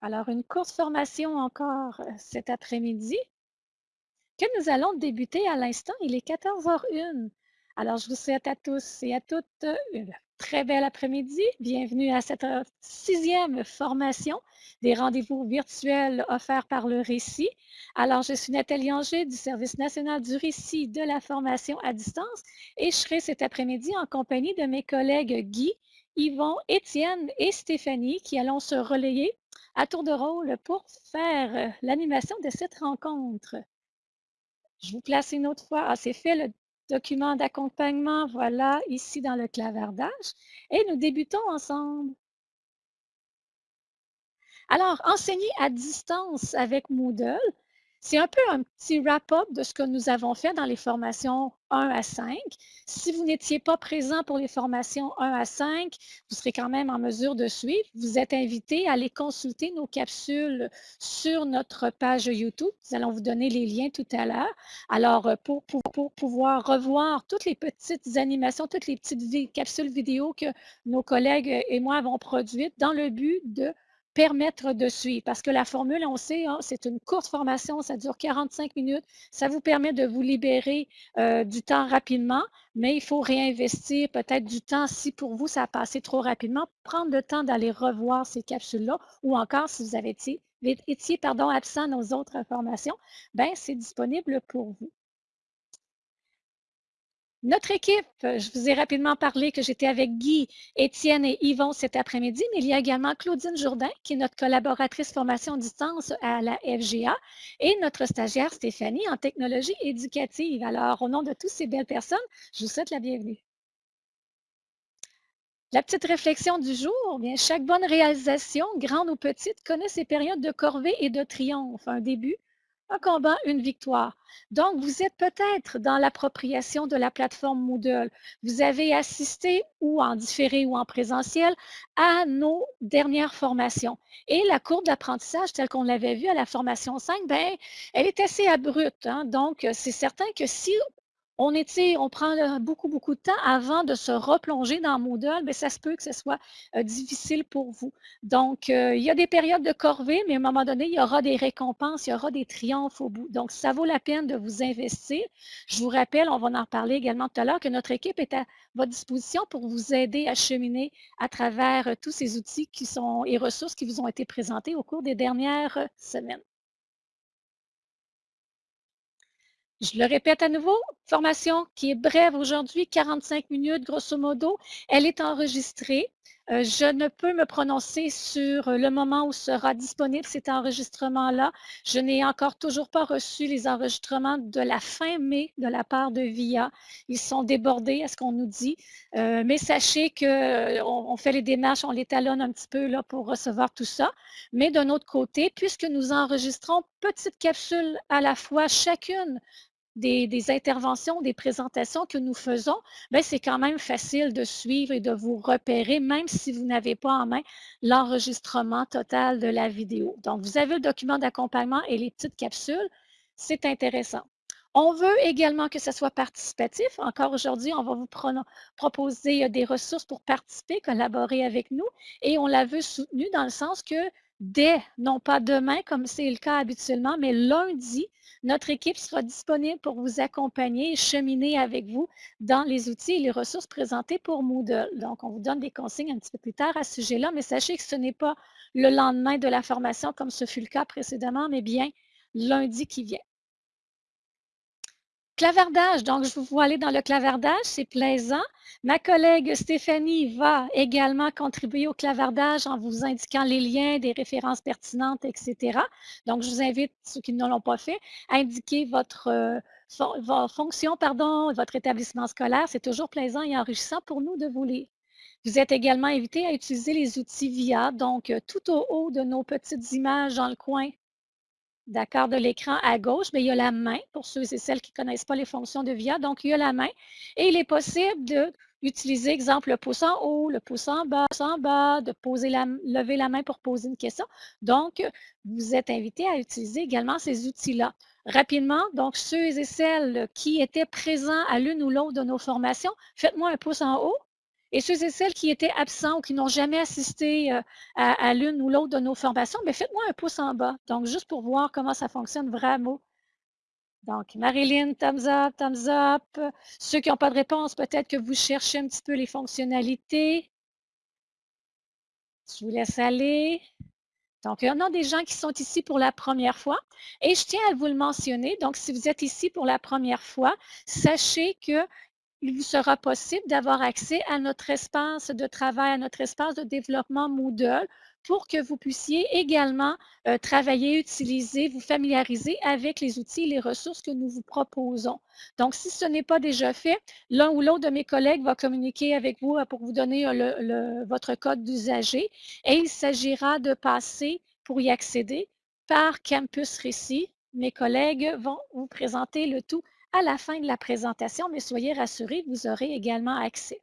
Alors, une courte formation encore cet après-midi? Que nous allons débuter à l'instant. Il est 14h01. Alors, je vous souhaite à tous et à toutes une très belle après-midi. Bienvenue à cette sixième formation des rendez-vous virtuels offerts par le Récit. Alors, je suis Nathalie Anger du Service national du Récit de la formation à distance et je serai cet après-midi en compagnie de mes collègues Guy, Yvon, Étienne et Stéphanie qui allons se relayer à tour de rôle pour faire euh, l'animation de cette rencontre. Je vous place une autre fois. Ah, c'est fait le document d'accompagnement, voilà, ici dans le clavardage. Et nous débutons ensemble. Alors, enseigner à distance avec Moodle, c'est un peu un petit wrap-up de ce que nous avons fait dans les formations 1 à 5. Si vous n'étiez pas présent pour les formations 1 à 5, vous serez quand même en mesure de suivre. Vous êtes invité à aller consulter nos capsules sur notre page YouTube. Nous allons vous donner les liens tout à l'heure. Alors, euh, pour, pour, pouvoir revoir toutes les petites animations, toutes les petites capsules vidéo que nos collègues et moi avons produites dans le but de permettre de suivre. Parce que la formule, on sait, hein, c'est une courte formation, ça dure 45 minutes. Ça vous permet de vous libérer euh, du temps rapidement, mais il faut réinvestir peut-être du temps si pour vous, ça a passé trop rapidement. Prendre le temps d'aller revoir ces capsules-là ou encore si vous étiez pardon, absent nos autres formations, ben c'est disponible pour vous. Notre équipe, je vous ai rapidement parlé que j'étais avec Guy, Étienne et Yvon cet après-midi, mais il y a également Claudine Jourdain, qui est notre collaboratrice formation distance à la FGA, et notre stagiaire Stéphanie en technologie éducative. Alors, au nom de toutes ces belles personnes, je vous souhaite la bienvenue. La petite réflexion du jour, bien, chaque bonne réalisation, grande ou petite, connaît ses périodes de corvée et de triomphe, un début, un combat, une victoire. Donc, vous êtes peut-être dans l'appropriation de la plateforme Moodle. Vous avez assisté ou en différé ou en présentiel à nos dernières formations. Et la courbe d'apprentissage, telle qu'on l'avait vue à la formation 5, ben, elle est assez abrupte. Hein. Donc, c'est certain que si on, prend beaucoup, beaucoup de temps avant de se replonger dans Moodle, mais ça se peut que ce soit euh, difficile pour vous. Donc, euh, il y a des périodes de corvée, mais à un moment donné, il y aura des récompenses, il y aura des triomphes au bout. Donc, ça vaut la peine de vous investir. Je vous rappelle, on va en reparler également tout à l'heure, que notre équipe est à votre disposition pour vous aider à cheminer à travers euh, tous ces outils qui sont et ressources qui vous ont été présentés au cours des dernières semaines. Je le répète à nouveau, formation qui est brève aujourd'hui, 45 minutes grosso modo. Elle est enregistrée. Euh, je ne peux me prononcer sur le moment où sera disponible cet enregistrement-là. Je n'ai encore toujours pas reçu les enregistrements de la fin mai de la part de VIA. Ils sont débordés à ce qu'on nous dit. Euh, mais sachez qu'on euh, on fait les démarches, on les talonne un petit peu là, pour recevoir tout ça. Mais d'un autre côté, puisque nous enregistrons petites capsules à la fois, chacune des, interventions, des présentations que nous faisons, ben, c'est quand même facile de suivre et de vous repérer, même si vous n'avez pas en main l'enregistrement total de la vidéo. Donc, vous avez le document d'accompagnement et les petites capsules. C'est intéressant. On veut également que ce soit participatif. Encore aujourd'hui, on va vous proposer euh, des ressources pour participer, collaborer avec nous et on la veut soutenue dans le sens que dès, non pas demain comme c'est le cas habituellement, mais lundi, notre équipe sera disponible pour vous accompagner et cheminer avec vous dans les outils et les ressources présentées pour Moodle. Donc, on vous donne des consignes un petit peu plus tard à ce sujet-là, mais sachez que ce n'est pas le lendemain de la formation comme ce fut le cas précédemment, mais bien lundi qui vient. Clavardage, donc je vous vois aller dans le clavardage, c'est plaisant. Ma collègue Stéphanie va également contribuer au clavardage en vous indiquant les liens, des références pertinentes, etc. Donc, je vous invite, ceux qui ne l'ont pas fait, à indiquer votre, euh, fonction, pardon, votre établissement scolaire. C'est toujours plaisant et enrichissant pour nous de vous lire. Vous êtes également invité à utiliser les outils VIA, donc euh, tout au haut de nos petites images dans le coin d'accord, de l'écran à gauche, mais il y a la main pour ceux et celles qui ne connaissent pas les fonctions de VIA. Donc, il y a la main et il est possible d'utiliser, exemple, le pouce en haut, le pouce en bas, le pouce en bas, de poser la, lever la main pour poser une question. Donc, vous êtes invité à utiliser également ces outils-là. Rapidement, donc, ceux et celles qui étaient présents à l'une ou l'autre de nos formations, faites-moi un pouce en haut Et ceux et celles qui étaient absents ou qui n'ont jamais assisté euh, à, l'une ou l'autre de nos formations, mais faites-moi un pouce en bas. Donc, juste pour voir comment ça fonctionne vraiment. Donc, Marilyn, thumbs up, thumbs up. Ceux qui n'ont pas de réponse, peut-être que vous cherchez un petit peu les fonctionnalités. Je vous laisse aller. Donc, il y en a des gens qui sont ici pour la première fois. Et je tiens à vous le mentionner. Donc, si vous êtes ici pour la première fois, sachez que il vous sera possible d'avoir accès à notre espace de travail, à notre espace de développement Moodle pour que vous puissiez également euh, travailler, utiliser, vous familiariser avec les outils et les ressources que nous vous proposons. Donc, si ce n'est pas déjà fait, l'un ou l'autre de mes collègues va communiquer avec vous euh, pour vous donner euh, votre code d'usager et il s'agira de passer pour y accéder par Campus Récit. Mes collègues vont vous présenter le tout à la fin de la présentation, mais soyez rassurés, vous aurez également accès.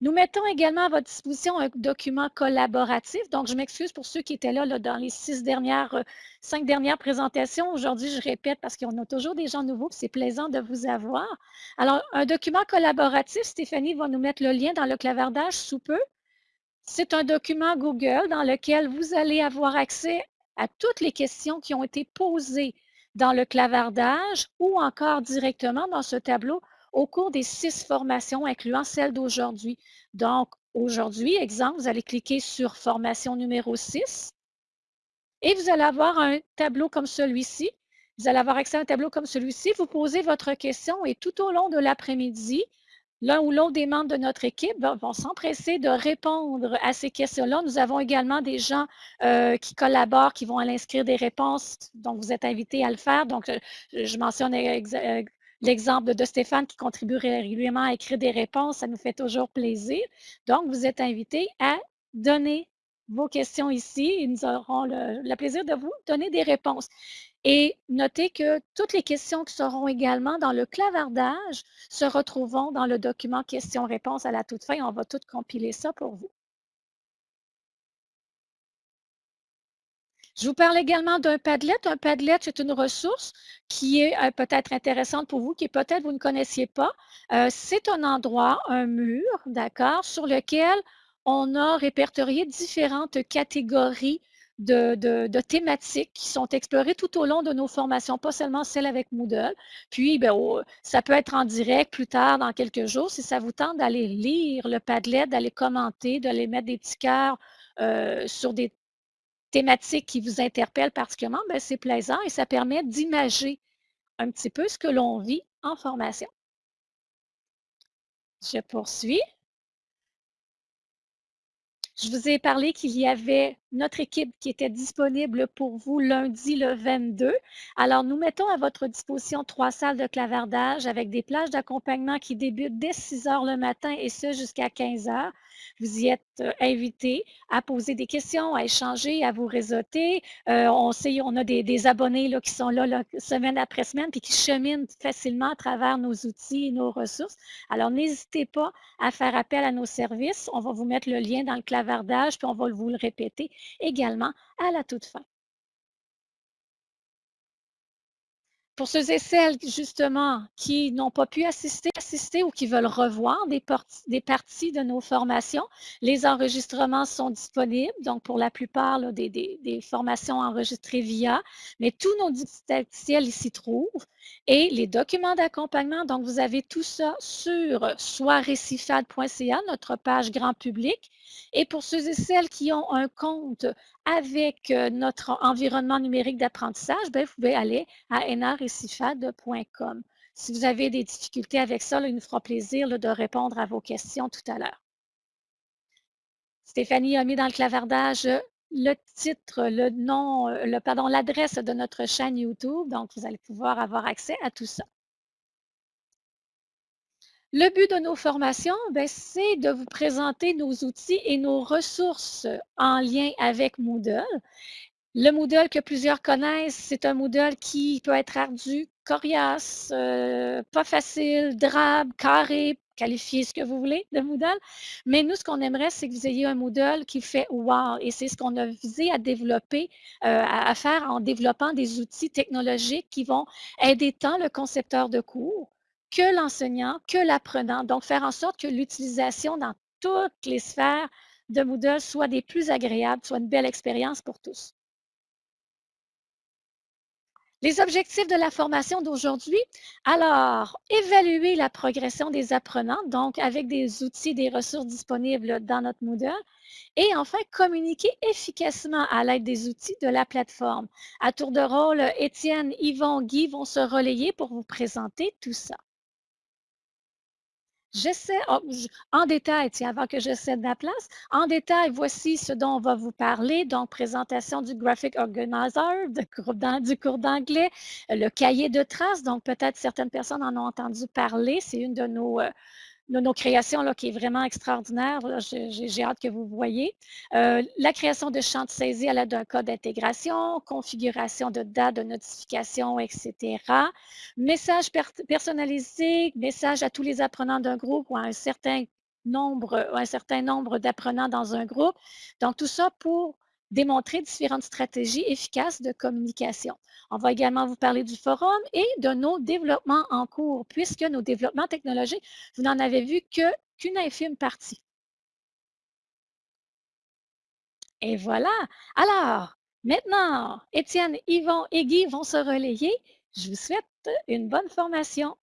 Nous mettons également à votre disposition un document collaboratif. Donc, je m'excuse pour ceux qui étaient là, dans les six dernières, euh, cinq dernières présentations. Aujourd'hui, je répète parce qu'on a toujours des gens nouveaux, c'est plaisant de vous avoir. Alors, un document collaboratif, Stéphanie va nous mettre le lien dans le clavardage sous peu. C'est un document Google dans lequel vous allez avoir accès à toutes les questions qui ont été posées dans le clavardage ou encore directement dans ce tableau au cours des six formations, incluant celle d'aujourd'hui. Donc, aujourd'hui, exemple, vous allez cliquer sur formation numéro 6 et vous allez avoir un tableau comme celui-ci. Vous allez avoir accès à un tableau comme celui-ci. Vous posez votre question et tout au long de l'après-midi, l'un ou l'autre des membres de notre équipe vont s'empresser de répondre à ces questions-là. Nous avons également des gens euh, qui collaborent, qui vont aller inscrire des réponses, donc vous êtes invités à le faire. Donc, je, mentionne euh, l'exemple de Stéphane qui contribue régulièrement à écrire des réponses. Ça nous fait toujours plaisir. Donc, vous êtes invités à donner vos questions ici et nous aurons le plaisir de vous donner des réponses. Et notez que toutes les questions qui seront également dans le clavardage se retrouveront dans le document questions-réponses à la toute fin. On va tout compiler ça pour vous. Je vous parle également d'un Padlet. Un Padlet, c'est une ressource qui est euh, peut-être intéressante pour vous, qui peut-être vous ne connaissiez pas. Euh, c'est un endroit, un mur, d'accord, sur lequel on a répertorié différentes catégories de, thématiques qui sont explorées tout au long de nos formations, pas seulement celles avec Moodle. Puis, ben, ça peut être en direct plus tard, dans quelques jours, si ça vous tente d'aller lire le Padlet, d'aller commenter, d'aller mettre des petits cœurs euh, sur des thématiques qui vous interpellent particulièrement, ben, c'est plaisant et ça permet d'imager un petit peu ce que l'on vit en formation. Je poursuis. Je vous ai parlé qu'il y avait notre équipe qui était disponible pour vous lundi le 22. Alors, nous mettons à votre disposition trois salles de clavardage avec des plages d'accompagnement qui débutent dès 6 heures le matin et ce jusqu'à 15 heures. Vous y êtes euh, invité à poser des questions, à échanger, à vous réseauter. Euh, on sait, on a des, abonnés là, qui sont là, semaine après semaine puis qui cheminent facilement à travers nos outils et nos ressources. Alors, n'hésitez pas à faire appel à nos services. On va vous mettre le lien dans le clavardage puis on va vous le répéter également à la toute fin. Pour ceux et celles, justement, qui n'ont pas pu assister, assister ou qui veulent revoir des, parties de nos formations, les enregistrements sont disponibles. Donc, pour la plupart des, formations enregistrées via, mais tous nos didacticiels s'y trouvent. Et les documents d'accompagnement, donc vous avez tout ça sur soirécifade.ca, notre page grand public. Et pour ceux et celles qui ont un compte avec euh, notre environnement numérique d'apprentissage, ben, vous pouvez aller à enarecifade.com. Si vous avez des difficultés avec ça, il nous fera plaisir de répondre à vos questions tout à l'heure. Stéphanie a mis dans le clavardage le titre, le nom, euh, le, pardon, l'adresse de notre chaîne YouTube. Donc, vous allez pouvoir avoir accès à tout ça. Le but de nos formations, ben, c'est de vous présenter nos outils et nos ressources en lien avec Moodle. Le Moodle que plusieurs connaissent, c'est un Moodle qui peut être ardu, coriace, euh, pas facile, drabe, carré, qualifiez ce que vous voulez de Moodle. Mais nous, ce qu'on aimerait, c'est que vous ayez un Moodle qui fait wow. Et c'est ce qu'on a visé à développer, euh, à, faire en développant des outils technologiques qui vont aider tant le concepteur de cours que l'enseignant, que l'apprenant. Donc, faire en sorte que l'utilisation dans toutes les sphères de Moodle soit des plus agréables, soit une belle expérience pour tous. Les objectifs de la formation d'aujourd'hui, alors, évaluer la progression des apprenants, donc avec des outils, des ressources disponibles dans notre Moodle, et enfin, communiquer efficacement à l'aide des outils de la plateforme. À tour de rôle, Étienne, Yvon, Guy vont se relayer pour vous présenter tout ça. J'essaie, oh, en détail, avant que je cède la place, en détail, voici ce dont on va vous parler. Donc, présentation du Graphic Organizer, du cours d'anglais, le cahier de traces. Donc, peut-être certaines personnes en ont entendu parler. C'est une de nos, euh, nos, créations là, qui est vraiment extraordinaire. J'ai hâte que vous voyez. Euh, la création de champs de saisie à l'aide d'un code d'intégration, configuration de dates de notification, etc. Message personnalisé, message à tous les apprenants d'un groupe ou à un certain nombre, un certain nombre d'apprenants dans un groupe. Donc, tout ça pour démontrer différentes stratégies efficaces de communication. On va également vous parler du forum et de nos développements en cours, puisque nos développements technologiques, vous n'en avez vu qu'une infime partie. Et voilà. Alors, maintenant, Étienne, Yvon et Guy vont se relayer. Je vous souhaite une bonne formation.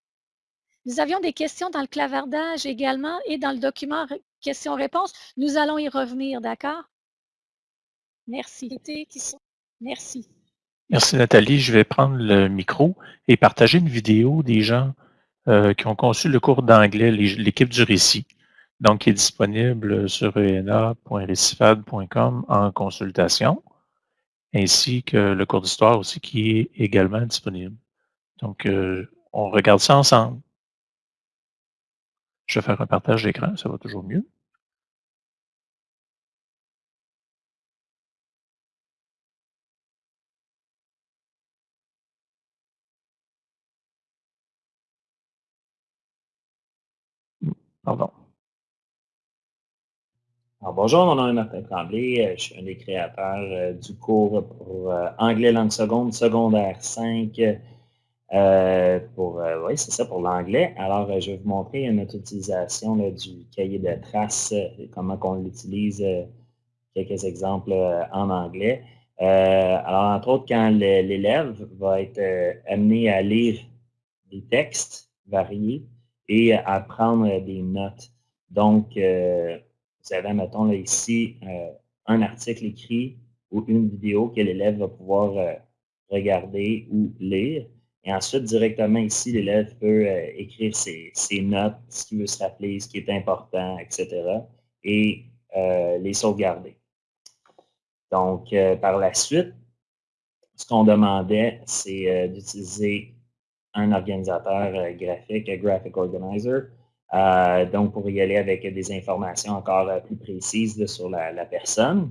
Nous avions des questions dans le clavardage également et dans le document questions-réponses. Nous allons y revenir, d'accord? Merci. Merci. Merci Nathalie. Je vais prendre le micro et partager une vidéo des gens euh, qui ont conçu le cours d'anglais, l'équipe du récit, donc qui est disponible sur ena.recifad.com en consultation, ainsi que le cours d'histoire aussi qui est également disponible. Donc, euh, on regarde ça ensemble. Je vais faire un partage d'écran, ça va toujours mieux. Pardon. bonjour, mon nom est Martin Tremblay. Euh, je suis un des créateurs euh, du cours pour euh, anglais langue seconde, secondaire 5. pour, oui, c'est ça pour l'anglais. Alors, je vais vous montrer notre utilisation du cahier de traces, comment on l'utilise, quelques exemples en anglais. alors, entre autres, quand l'élève va être amené à lire des textes variés, et à prendre des notes. Donc, euh, vous avez, mettons, là, ici, euh, un article écrit ou une vidéo que l'élève va pouvoir euh, regarder ou lire. Et ensuite, directement ici, l'élève peut écrire ses, notes, ce qu'il veut se rappeler, ce qui est important, etc. et les sauvegarder. Donc, par la suite, ce qu'on demandait, c'est d'utiliser un organisateur euh, graphique, un Graphic Organizer. Euh, donc, pour y aller avec des informations encore euh, plus précises sur la, personne,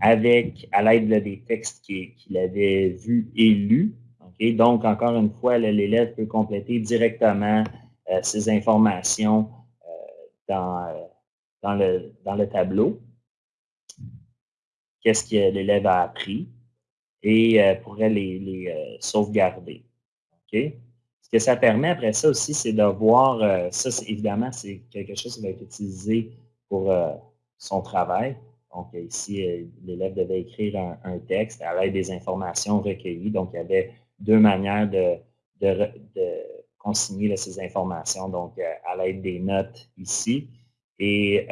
avec, à l'aide des textes qu'il avait vus et lus. Donc, encore une fois, l'élève peut compléter directement ces informations dans, le, tableau. Qu'est-ce que l'élève a appris? Et pourrait les sauvegarder. Ce que ça permet après ça aussi, c'est de voir, euh, ça évidemment, c'est quelque chose qui va être utilisé pour euh, son travail. Donc ici, euh, l'élève devait écrire un, texte à l'aide des informations recueillies. Donc il y avait deux manières de, consigner ces informations, donc à l'aide des notes ici et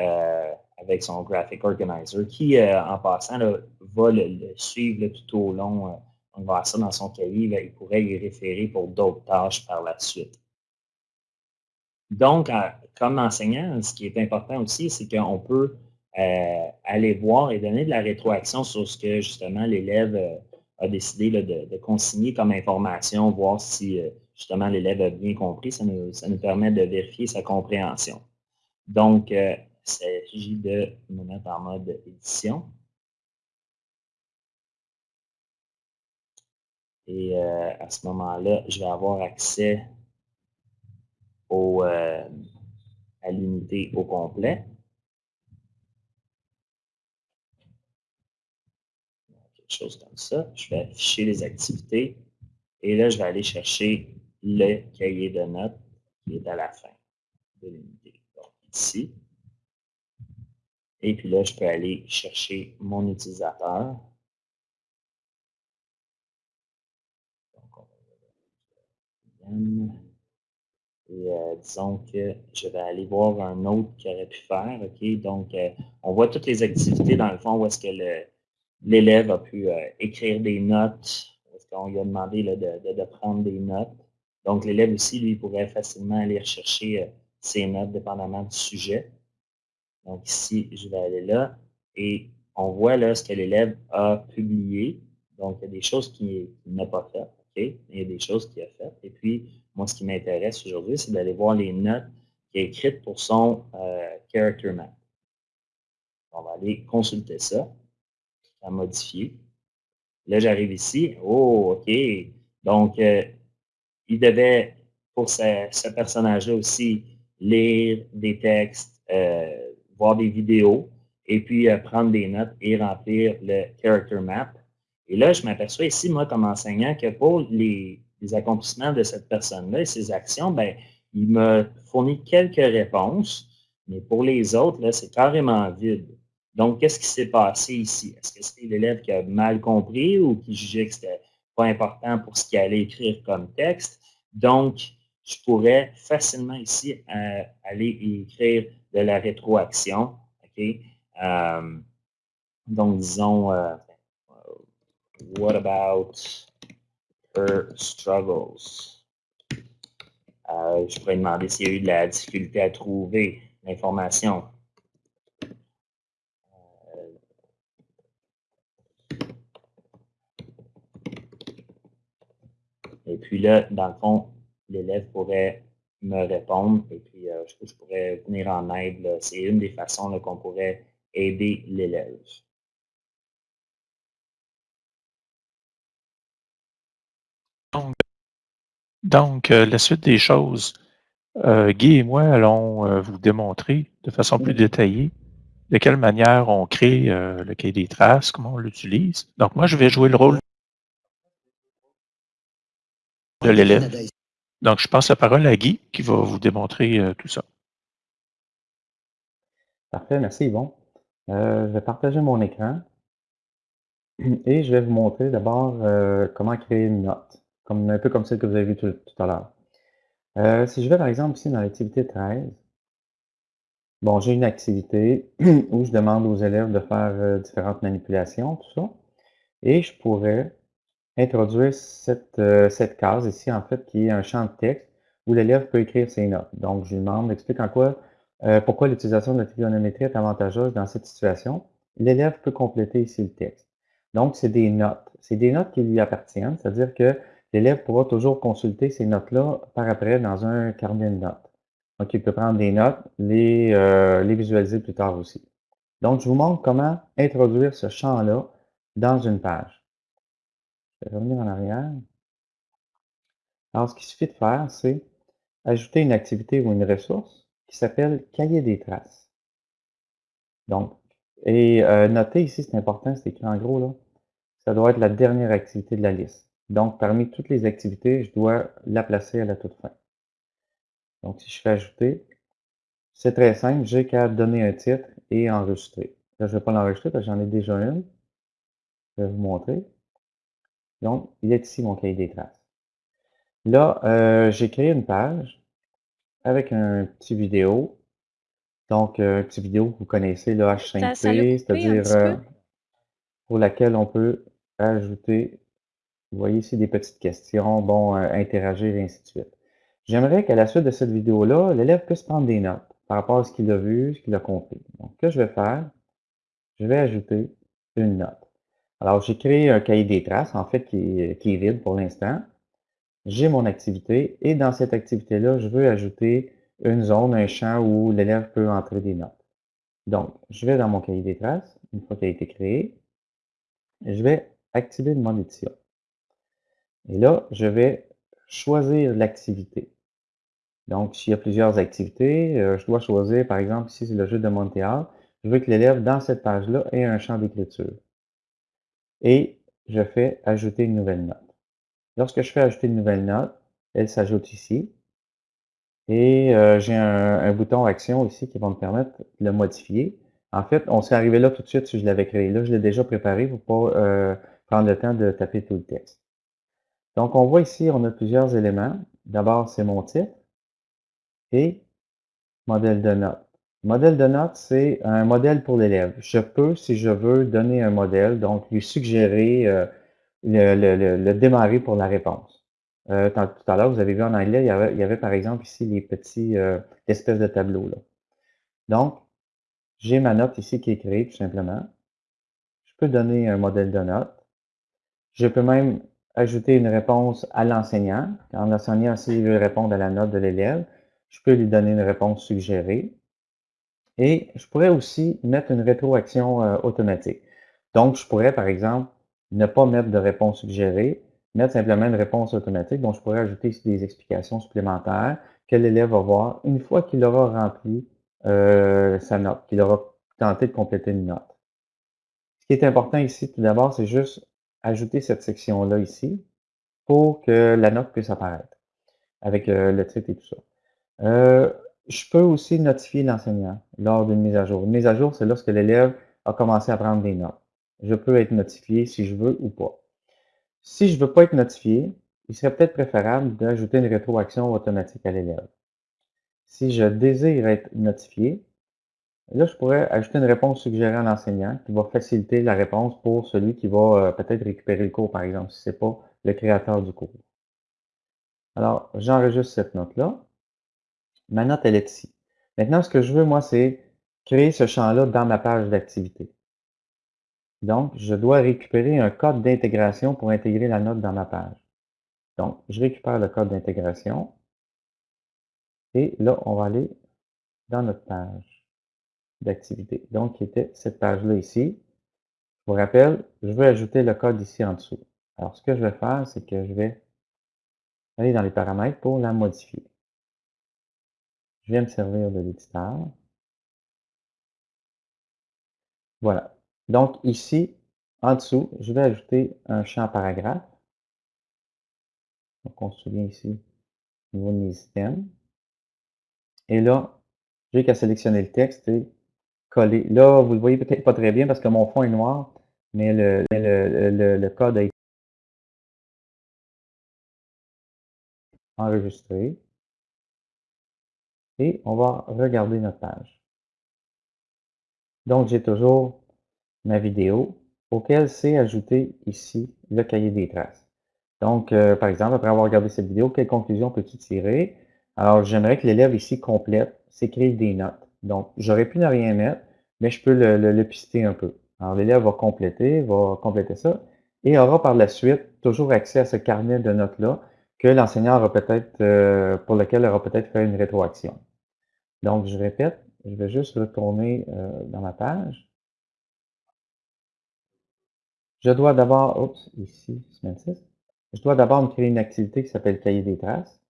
avec son Graphic Organizer qui, en passant, va le, suivre tout au long on va voir ça dans son cahier, il pourrait y référer pour d'autres tâches par la suite. Donc, comme enseignant, ce qui est important aussi, c'est qu'on peut euh, aller voir et donner de la rétroaction sur ce que justement l'élève euh, a décidé de, consigner comme information, voir si euh, justement l'élève a bien compris. Ça nous, ça nous, permet de vérifier sa compréhension. Donc, il s'agit de me mettre en mode édition. Et euh, à ce moment-là, je vais avoir accès au, euh, à l'unité au complet. Quelque chose comme ça. Je vais afficher les activités. Et là, je vais aller chercher le cahier de notes qui est à la fin de l'unité. Donc, ici. Et puis là, je peux aller chercher mon utilisateur. Et euh, disons que je vais aller voir un autre qui aurait pu faire. Donc, euh, on voit toutes les activités dans le fond où est-ce que l'élève a pu euh, écrire des notes, est-ce qu'on lui a demandé de, prendre des notes. Donc, l'élève aussi, lui, pourrait facilement aller rechercher ses notes dépendamment du sujet. Donc, ici, je vais aller là et on voit là ce que l'élève a publié. Donc, il y a des choses qu'il n'a pas faites. Il y a des choses qu'il a faites. Et puis, moi, ce qui m'intéresse aujourd'hui, c'est d'aller voir les notes qu'il a écrites pour son euh, character map. On va aller consulter ça, à modifier. Là, j'arrive ici. Oh, OK. Donc, euh, il devait, pour ce, personnage-là aussi, lire des textes, euh, voir des vidéos, et puis prendre des notes et remplir le character map. Et là, je m'aperçois ici, moi, comme enseignant, que pour les, accomplissements de cette personne-là et ses actions, ben, il m'a fourni quelques réponses, mais pour les autres, là, c'est carrément vide. Donc, qu'est-ce qui s'est passé ici? Est-ce que c'était l'élève qui a mal compris ou qui jugeait que c'était pas important pour ce qu'il allait écrire comme texte? Donc, je pourrais facilement ici euh, aller écrire de la rétroaction. OK? Euh, donc, disons, euh, what about struggles? Euh, je pourrais demander s'il y a eu de la difficulté à trouver l'information. Euh, et puis là, dans le fond, l'élève pourrait me répondre et puis euh, je, pourrais venir en aide. C'est une des façons qu'on pourrait aider l'élève. Donc, euh, la suite des choses, euh, Guy et moi allons euh, vous démontrer de façon plus détaillée de quelle manière on crée le cahier des traces, comment on l'utilise. Donc, moi, je vais jouer le rôle de l'élève. Donc, je passe la parole à Guy qui va vous démontrer tout ça. Parfait, merci Yvon. je vais partager mon écran et je vais vous montrer d'abord comment créer une note comme, un peu comme celle que vous avez vue tout, à l'heure. Euh, si je vais par exemple ici dans l'activité 13, bon, j'ai une activité où je demande aux élèves de faire euh, différentes manipulations, tout ça, et je pourrais introduire cette, euh, cette case ici, en fait, qui est un champ de texte où l'élève peut écrire ses notes. Donc, je lui demande, explique en quoi, pourquoi l'utilisation de la trigonométrie est avantageuse dans cette situation. L'élève peut compléter ici le texte. Donc, c'est des notes. C'est des notes qui lui appartiennent, c'est-à-dire que l'élève pourra toujours consulter ces notes-là par après dans un carnet de notes. Donc, il peut prendre des notes, les, euh, les visualiser plus tard aussi. Donc, je vous montre comment introduire ce champ-là dans une page. Je vais revenir en arrière. Alors, ce qu'il suffit de faire, c'est ajouter une activité ou une ressource qui s'appelle cahier des traces. Donc, et euh, noter ici, c'est important, c'est écrit en gros là, ça doit être la dernière activité de la liste. Donc, parmi toutes les activités, je dois la placer à la toute fin. Donc, si je fais ajouter, c'est très simple, j'ai qu'à donner un titre et enregistrer. Là, je ne vais pas l'enregistrer parce que j'en ai déjà une. Je vais vous montrer. Donc, il est ici mon cahier des traces. Là, euh, j'ai créé une page avec un petit vidéo. Donc, euh, un petit vidéo que vous connaissez, le H5P, c'est-à-dire euh, pour laquelle on peut ajouter vous voyez ici des petites questions, bon, euh, interagir et ainsi de suite. J'aimerais qu'à la suite de cette vidéo-là, l'élève puisse prendre des notes par rapport à ce qu'il a vu, ce qu'il a compris. Donc, que je vais faire, je vais ajouter une note. Alors, j'ai créé un cahier des traces, en fait, qui est, qui est vide pour l'instant. J'ai mon activité et dans cette activité-là, je veux ajouter une zone, un champ où l'élève peut entrer des notes. Donc, je vais dans mon cahier des traces, une fois qu'il a été créé, je vais activer mon édition. Et là, je vais choisir l'activité. Donc, s'il y a plusieurs activités, euh, je dois choisir, par exemple, ici, c'est le jeu de Montréal. Je veux que l'élève, dans cette page-là, ait un champ d'écriture. Et je fais ajouter une nouvelle note. Lorsque je fais ajouter une nouvelle note, elle s'ajoute ici. Et euh, j'ai un, bouton Action ici qui va me permettre de le modifier. En fait, on s'est arrivé là tout de suite si je l'avais créé. Là, je l'ai déjà préparé pour pas euh, prendre le temps de taper tout le texte. Donc, on voit ici, on a plusieurs éléments. D'abord, c'est mon titre et modèle de note. Modèle de note, c'est un modèle pour l'élève. Je peux, si je veux, donner un modèle, donc lui suggérer euh, le, démarrer pour la réponse. Euh, tout à l'heure, vous avez vu en anglais, il y, avait, il y avait, par exemple ici les petits euh, espèces de tableaux. Là. Donc, j'ai ma note ici qui est créée tout simplement. Je peux donner un modèle de note. Je peux même ajouter une réponse à l'enseignant. Quand l'enseignant, s'il veut répondre à la note de l'élève, je peux lui donner une réponse suggérée. Et je pourrais aussi mettre une rétroaction euh, automatique. Donc, je pourrais, par exemple, ne pas mettre de réponse suggérée, mettre simplement une réponse automatique. Donc, je pourrais ajouter ici des explications supplémentaires que l'élève va voir une fois qu'il aura rempli euh, sa note, qu'il aura tenté de compléter une note. Ce qui est important ici, tout d'abord, c'est juste ajouter cette section-là ici pour que la note puisse apparaître avec euh, le titre et tout ça. Euh, je peux aussi notifier l'enseignant lors d'une mise à jour. Une mise à jour, c'est lorsque l'élève a commencé à prendre des notes. Je peux être notifié si je veux ou pas. Si je ne veux pas être notifié, il serait peut-être préférable d'ajouter une rétroaction automatique à l'élève. Si je désire être notifié, là, je pourrais ajouter une réponse suggérée à l'enseignant qui va faciliter la réponse pour celui qui va euh, peut-être récupérer le cours, par exemple, si ce n'est pas le créateur du cours. Alors, j'enregistre cette note-là. Ma note, elle est ici. Maintenant, ce que je veux, moi, c'est créer ce champ-là dans ma page d'activité. Donc, je dois récupérer un code d'intégration pour intégrer la note dans ma page. Donc, je récupère le code d'intégration. Et là, on va aller dans notre page d'activité. Donc, qui était cette page-là ici. Je vous rappelle, je veux ajouter le code ici en dessous. Alors, ce que je vais faire, c'est que je vais aller dans les paramètres pour la modifier. Je viens me servir de l'éditeur. Voilà. Donc ici, en dessous, je vais ajouter un champ paragraphe. Donc on se souvient ici au niveau de mes items. Et là, j'ai qu'à sélectionner le texte et coller. Là, vous le voyez peut-être pas très bien parce que mon fond est noir, mais le, code a été enregistré et on va regarder notre page. Donc, j'ai toujours ma vidéo auquel c'est ajouté ici le cahier des traces. Donc, euh, par exemple, après avoir regardé cette vidéo, quelle conclusion peux-tu tirer? Alors, j'aimerais que l'élève ici complète, s'écrive des notes. Donc, j'aurais pu ne rien mettre, mais je peux le, le, pister un peu. Alors, l'élève va compléter, va compléter ça, et aura par la suite toujours accès à ce carnet de notes-là que l'enseignant aura peut-être, euh, pour lequel aura peut-être fait une rétroaction. Donc, je répète, je vais juste retourner euh, dans ma page. Je dois d'abord, oups, ici, semaine 6, je dois d'abord me créer une activité qui s'appelle cahier des traces.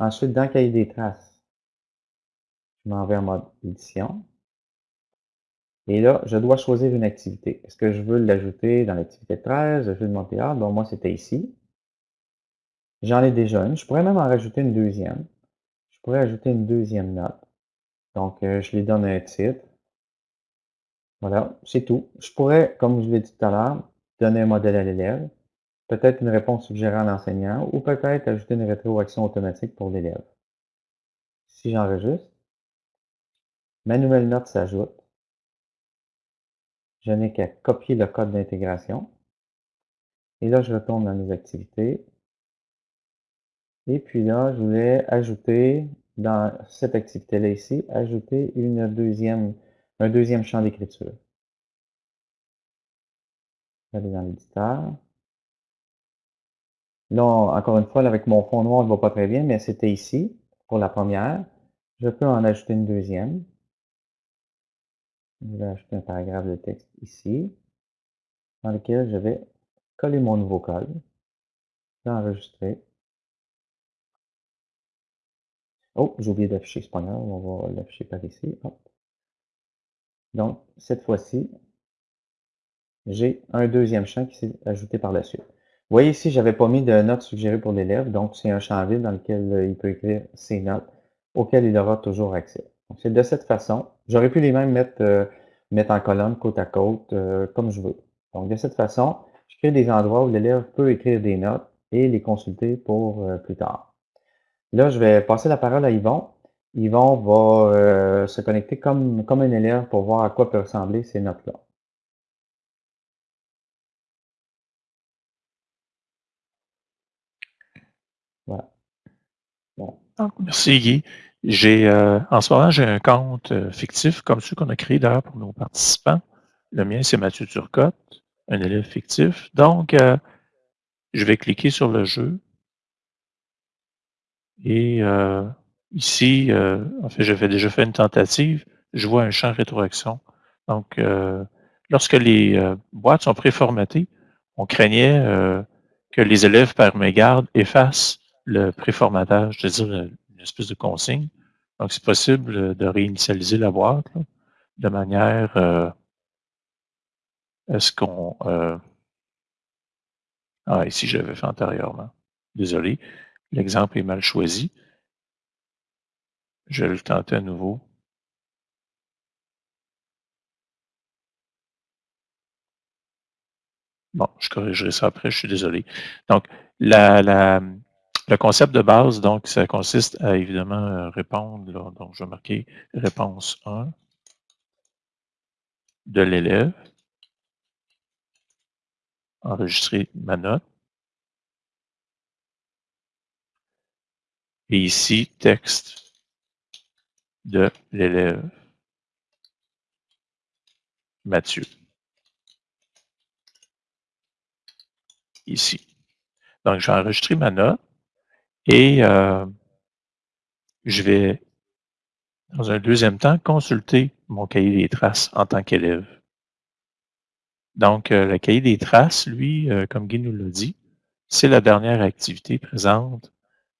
Ensuite, dans cahier des traces, je m'en vais en mode édition. Et là, je dois choisir une activité. Est-ce que je veux l'ajouter dans l'activité 13, le jeu de Montréal? Bon, moi, c'était ici. J'en ai déjà une. Je pourrais même en rajouter une deuxième. Je pourrais ajouter une deuxième note. Donc, euh, je lui donne un titre. Voilà, c'est tout. Je pourrais, comme je l'ai dit tout à l'heure, donner un modèle à l'élève, peut-être une réponse suggérée à l'enseignant, ou peut-être ajouter une rétroaction automatique pour l'élève. Si j'enregistre, ma nouvelle note s'ajoute. Je n'ai qu'à copier le code d'intégration. Et là, je retourne dans mes activités. Et puis là, je voulais ajouter dans cette activité-là ici, ajouter une deuxième, un deuxième champ d'écriture. Aller dans l'éditeur. Là, encore une fois, avec mon fond noir, on ne voit pas très bien, mais c'était ici, pour la première. Je peux en ajouter une deuxième. Je vais ajouter un paragraphe de texte ici, dans lequel je vais coller mon nouveau code. Je vais enregistrer. Oh, j'ai oublié d'afficher ce poignard. On va l'afficher par ici. Donc, cette fois-ci, j'ai un deuxième champ qui s'est ajouté par la suite. Vous voyez ici, je n'avais pas mis de notes suggérées pour l'élève, donc c'est un champ vide dans lequel il peut écrire ses notes auquel il aura toujours accès. C'est de cette façon. J'aurais pu les mêmes mettre, mettre en colonne, côte à côte, comme je veux. Donc, de cette façon, je crée des endroits où l'élève peut écrire des notes et les consulter pour plus tard. Là, je vais passer la parole à Yvon. Yvon va se connecter comme, comme un élève pour voir à quoi peuvent ressembler ces notes-là. Voilà. Merci Guy. J'ai, euh, en ce moment, j'ai un compte euh, fictif, comme celui qu'on a créé d'ailleurs pour nos participants. Le mien, c'est Mathieu Turcotte, un élève fictif. Donc, euh, je vais cliquer sur le jeu. Et ici, en fait, j'avais déjà fait une tentative. Je vois un champ rétroaction. Donc, lorsque les boîtes sont préformatées, on craignait que les élèves, par mégarde, effacent le préformatage, c'est-à-dire espèce de consigne. Donc, c'est possible de réinitialiser la boîte de manière euh, à ce qu'on... Euh, ah, ici, je l'avais fait antérieurement. Désolé, l'exemple est mal choisi. Je vais le tenter à nouveau. Bon, je corrigerai ça après, je suis désolé. Donc, la, la, le concept de base, donc, ça consiste à évidemment euh, répondre. donc, je vais marquer réponse 1 de l'élève. Enregistrer ma note. Et ici, texte de l'élève Mathieu. Ici. Donc, j'ai enregistré ma note. Et euh, je vais, dans un deuxième temps, consulter mon cahier des traces en tant qu'élève. Donc, euh, le cahier des traces, lui, euh, comme Guy nous l'a dit, c'est la dernière activité présente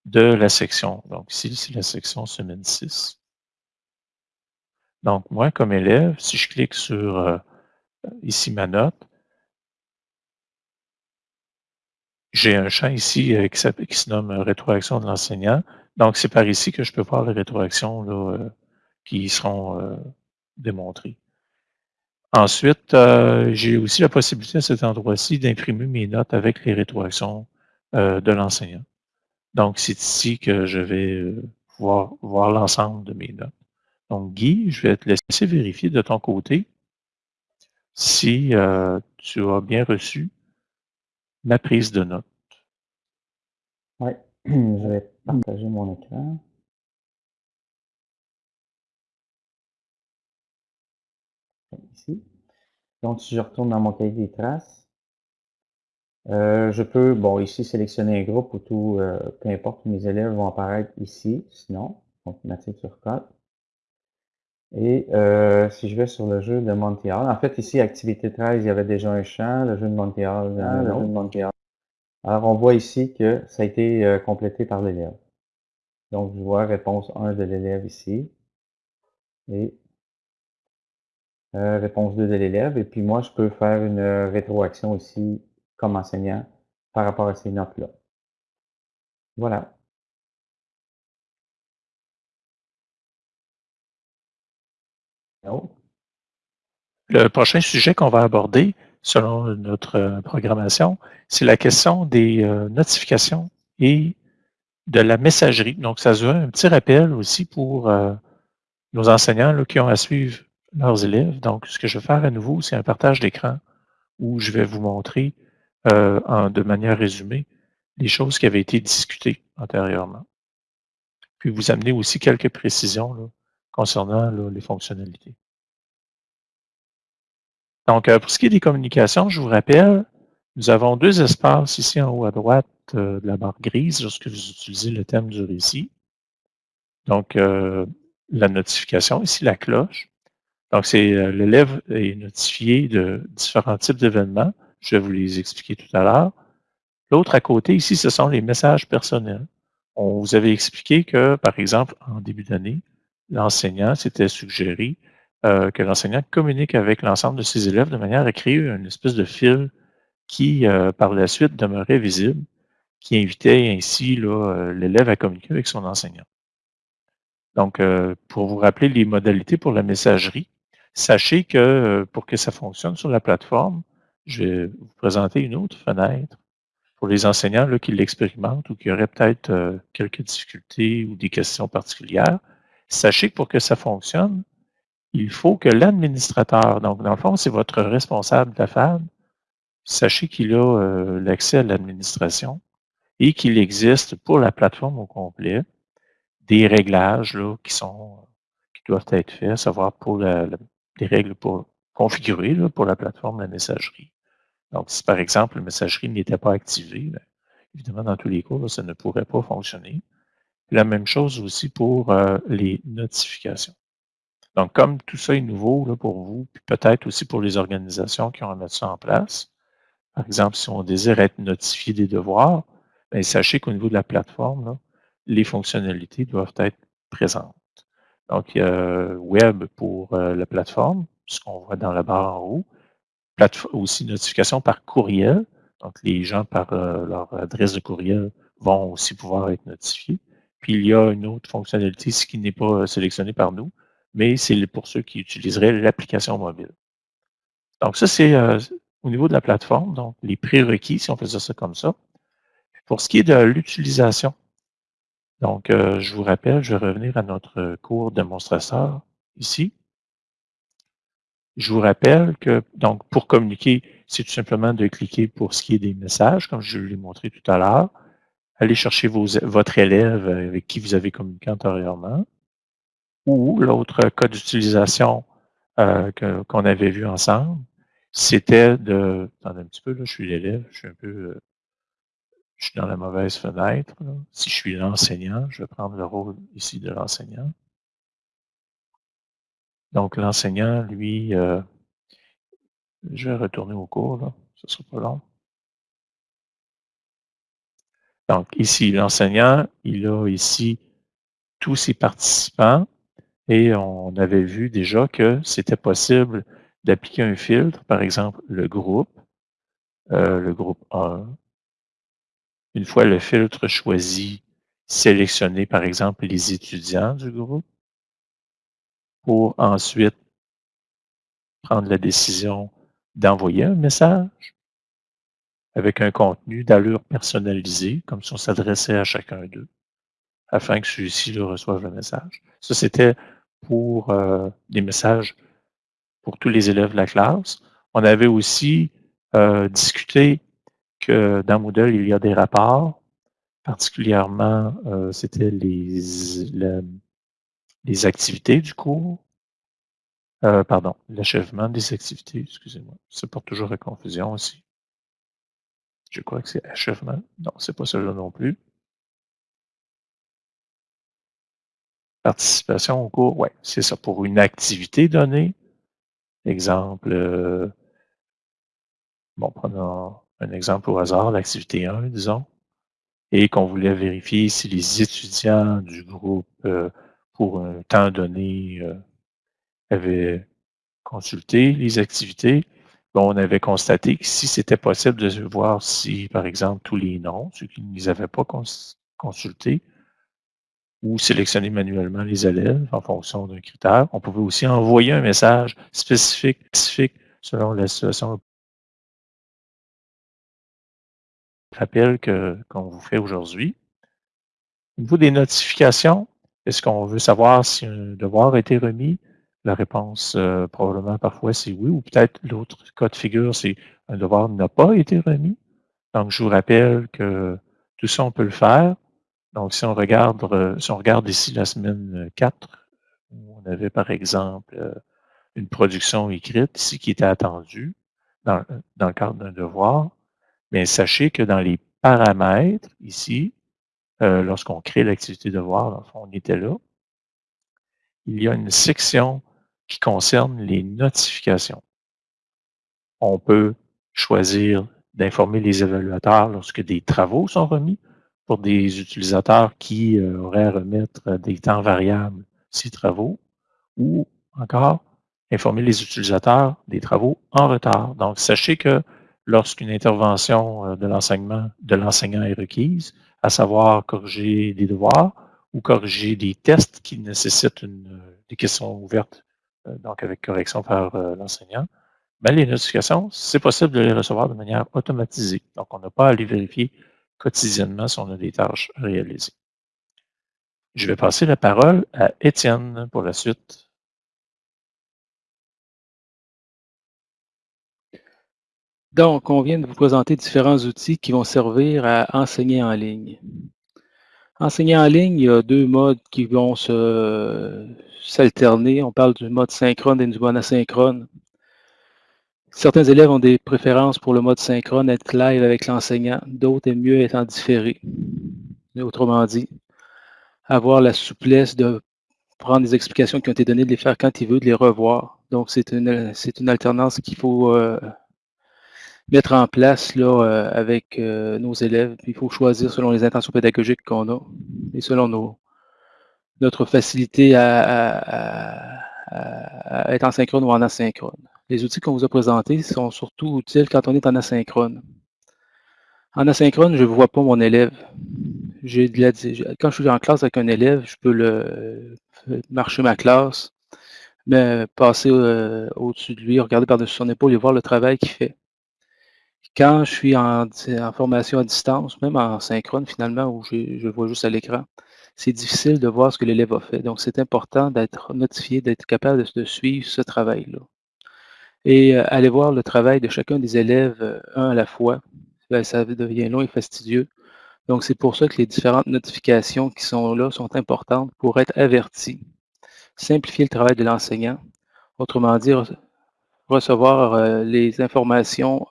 de la section. Donc, ici, c'est la section semaine 6. Donc, moi, comme élève, si je clique sur ici ma note, J'ai un champ ici euh, qui, se nomme euh, rétroaction de l'enseignant. Donc, c'est par ici que je peux voir les rétroactions euh, qui seront démontrées. Ensuite, j'ai aussi la possibilité à cet endroit-ci d'imprimer mes notes avec les rétroactions de l'enseignant. Donc, c'est ici que je vais pouvoir voir l'ensemble de mes notes. Donc, Guy, je vais te laisser vérifier de ton côté si tu as bien reçu ma prise de notes. Oui, je vais partager mon écran. Ici. Donc, si je retourne dans mon cahier des traces, euh, je peux, bon, ici, sélectionner un groupe où tout, euh, peu importe, mes élèves vont apparaître ici, sinon, donc Mathieu Turcotte. Et euh, si je vais sur le jeu de Montréal, en fait, ici, activité 13, il y avait déjà un champ, le jeu de Montréal, ah, le jeu de Montréal. Alors, on voit ici que ça a été euh, complété par l'élève. Donc, je vois réponse 1 de l'élève ici. Et euh, réponse 2 de l'élève. Et puis, moi, je peux faire une rétroaction ici comme enseignant par rapport à ces notes-là. Voilà. Le prochain sujet qu'on va aborder, selon notre euh, programmation, c'est la question des euh, notifications et de la messagerie. Donc, ça se veut un petit rappel aussi pour euh, nos enseignants qui ont à suivre leurs élèves. Donc, ce que je vais faire à nouveau, c'est un partage d'écran où je vais vous montrer de manière résumée les choses qui avaient été discutées antérieurement. Puis vous amener aussi quelques précisions concernant les fonctionnalités. Donc, euh, pour ce qui est des communications, je vous rappelle, nous avons deux espaces ici en haut à droite euh, de la barre grise lorsque vous utilisez le thème du récit. Donc, euh, la notification, ici la cloche. Donc, c'est l'élève est notifié de différents types d'événements. Je vais vous les expliquer tout à l'heure. L'autre à côté, ici, ce sont les messages personnels. On vous avait expliqué que, par exemple, en début d'année, l'enseignant s'était suggéré euh, que l'enseignant communique avec l'ensemble de ses élèves de manière à créer une espèce de fil qui, euh, par la suite, demeurait visible, qui invitait ainsi euh, l'élève à communiquer avec son enseignant. Donc, pour vous rappeler les modalités pour la messagerie, sachez que pour que ça fonctionne sur la plateforme, je vais vous présenter une autre fenêtre pour les enseignants qui l'expérimentent ou qui auraient peut-être quelques difficultés ou des questions particulières. Sachez que pour que ça fonctionne, il faut que l'administrateur, donc dans le fond, c'est votre responsable de la FAD, sachez qu'il a l'accès à l'administration et qu'il existe pour la plateforme au complet des réglages qui sont doivent être faits, à savoir pour des règles pour configurer pour la plateforme la messagerie. Donc, si par exemple la messagerie n'était pas activée, bien, évidemment, dans tous les cas, ça ne pourrait pas fonctionner. La même chose aussi pour euh, les notifications. Donc, comme tout ça est nouveau là, pour vous, puis peut-être aussi pour les organisations qui ont à mettre ça en place, par exemple, si on désire être notifié des devoirs, bien, sachez qu'au niveau de la plateforme, les fonctionnalités doivent être présentes. Donc, il y a Web pour euh, la plateforme, ce qu'on voit dans la barre en haut. aussi notification par courriel. Donc, les gens par euh, leur adresse de courriel vont aussi pouvoir être notifiés. Puis, il y a une autre fonctionnalité, ce qui n'est pas sélectionné par nous, mais c'est pour ceux qui utiliseraient l'application mobile. Donc, ça, c'est euh, au niveau de la plateforme, donc les prérequis, si on faisait ça comme ça. Pour ce qui est de l'utilisation, donc, euh, je vous rappelle, je vais revenir à notre cours démonstrateur ici. Je vous rappelle que, donc, pour communiquer, c'est tout simplement de cliquer pour ce qui est des messages, comme je l'ai montré tout à l'heure. Allez chercher votre élève avec qui vous avez communiqué antérieurement. Ou l'autre cas d'utilisation euh, qu'on avait vu ensemble, c'était de... Attendez un petit peu, là, je suis l'élève, je suis un peu... Euh, je suis dans la mauvaise fenêtre. Si je suis l'enseignant, je vais prendre le rôle ici de l'enseignant. Donc, l'enseignant, lui, euh, je vais retourner au cours, là. ce ne sera pas long. Donc, ici, l'enseignant, il a ici tous ses participants et on avait vu déjà que c'était possible d'appliquer un filtre, par exemple, le groupe, euh, le groupe 1, une fois le filtre choisi, sélectionner par exemple les étudiants du groupe pour ensuite prendre la décision d'envoyer un message avec un contenu d'allure personnalisée, comme si on s'adressait à chacun d'eux, afin que celui-ci le reçoive le message. Ça, c'était pour euh, des messages pour tous les élèves de la classe. On avait aussi euh, discuté que dans Moodle, il y a des rapports. Particulièrement, euh, c'était les, les activités du cours. Euh, pardon, l'achèvement des activités, excusez-moi. Ça porte toujours à confusion aussi. Je crois que c'est achèvement. Non, c'est pas celui-là non plus. Participation au cours, oui, c'est ça. Pour une activité donnée, exemple, euh, bon, prenons un exemple au hasard, l'activité 1, disons, et qu'on voulait vérifier si les étudiants du groupe, euh, pour un temps donné, euh, avaient consulté les activités. On avait constaté que si c'était possible de voir si, par exemple, tous les noms, ceux qui ne les avaient pas consultés, ou sélectionner manuellement les élèves en fonction d'un critère. On pouvait aussi envoyer un message spécifique, selon la situation rappel qu'on vous fait aujourd'hui. Au niveau des notifications, est-ce qu'on veut savoir si un devoir a été remis? La réponse, euh, probablement, parfois, c'est oui, ou peut-être l'autre cas de figure, c'est un devoir n'a pas été remis. Donc, je vous rappelle que tout ça, on peut le faire. Donc, si on regarde, euh, si on regarde ici la semaine 4, où on avait, par exemple, euh, une production écrite ici qui était attendue dans, dans le cadre d'un devoir, mais sachez que dans les paramètres, ici, euh, lorsqu'on crée l'activité de voir, on était là, il y a une section qui concerne les notifications. On peut choisir d'informer les évaluateurs lorsque des travaux sont remis pour des utilisateurs qui euh, auraient à remettre des temps variables ces travaux ou encore informer les utilisateurs des travaux en retard. Donc, sachez que lorsqu'une intervention euh, de l'enseignement de l'enseignant est requise, à savoir corriger des devoirs ou corriger des tests qui nécessitent des questions ouvertes, donc avec correction par l'enseignant, ben, les notifications, c'est possible de les recevoir de manière automatisée. Donc, on n'a pas à les vérifier quotidiennement si on a des tâches à réaliser. Je vais passer la parole à Étienne pour la suite. Donc, on vient de vous présenter différents outils qui vont servir à enseigner en ligne. Enseigner en ligne, il y a deux modes qui vont s'alterner. On parle du mode synchrone et du mode asynchrone. Certains élèves ont des préférences pour le mode synchrone, être live avec l'enseignant. D'autres aiment mieux être en différé. Autrement dit, avoir la souplesse de prendre des explications qui ont été données, de les faire quand il veut, de les revoir. Donc, c'est une, une alternance qu'il faut euh, mettre en place là, euh, avec euh, nos élèves. Il faut choisir selon les intentions pédagogiques qu'on a et selon nos, notre facilité à, être en synchrone ou en asynchrone. Les outils qu'on vous a présentés sont surtout utiles quand on est en asynchrone. En asynchrone, je ne vois pas mon élève. Quand je suis en classe avec un élève, je peux le marcher ma classe, mais passer euh, au-dessus de lui, regarder par-dessus son épaule et voir le travail qu'il fait. Quand je suis en, formation à distance, même en synchrone finalement, où je vois juste à l'écran, c'est difficile de voir ce que l'élève a fait. Donc, c'est important d'être notifié, d'être capable de suivre ce travail-là et euh, aller voir le travail de chacun des élèves euh, un à la fois. Ben, ça devient long et fastidieux. Donc, c'est pour ça que les différentes notifications qui sont là sont importantes pour être avertis. Simplifier le travail de l'enseignant. Autrement dit, recevoir euh, les informations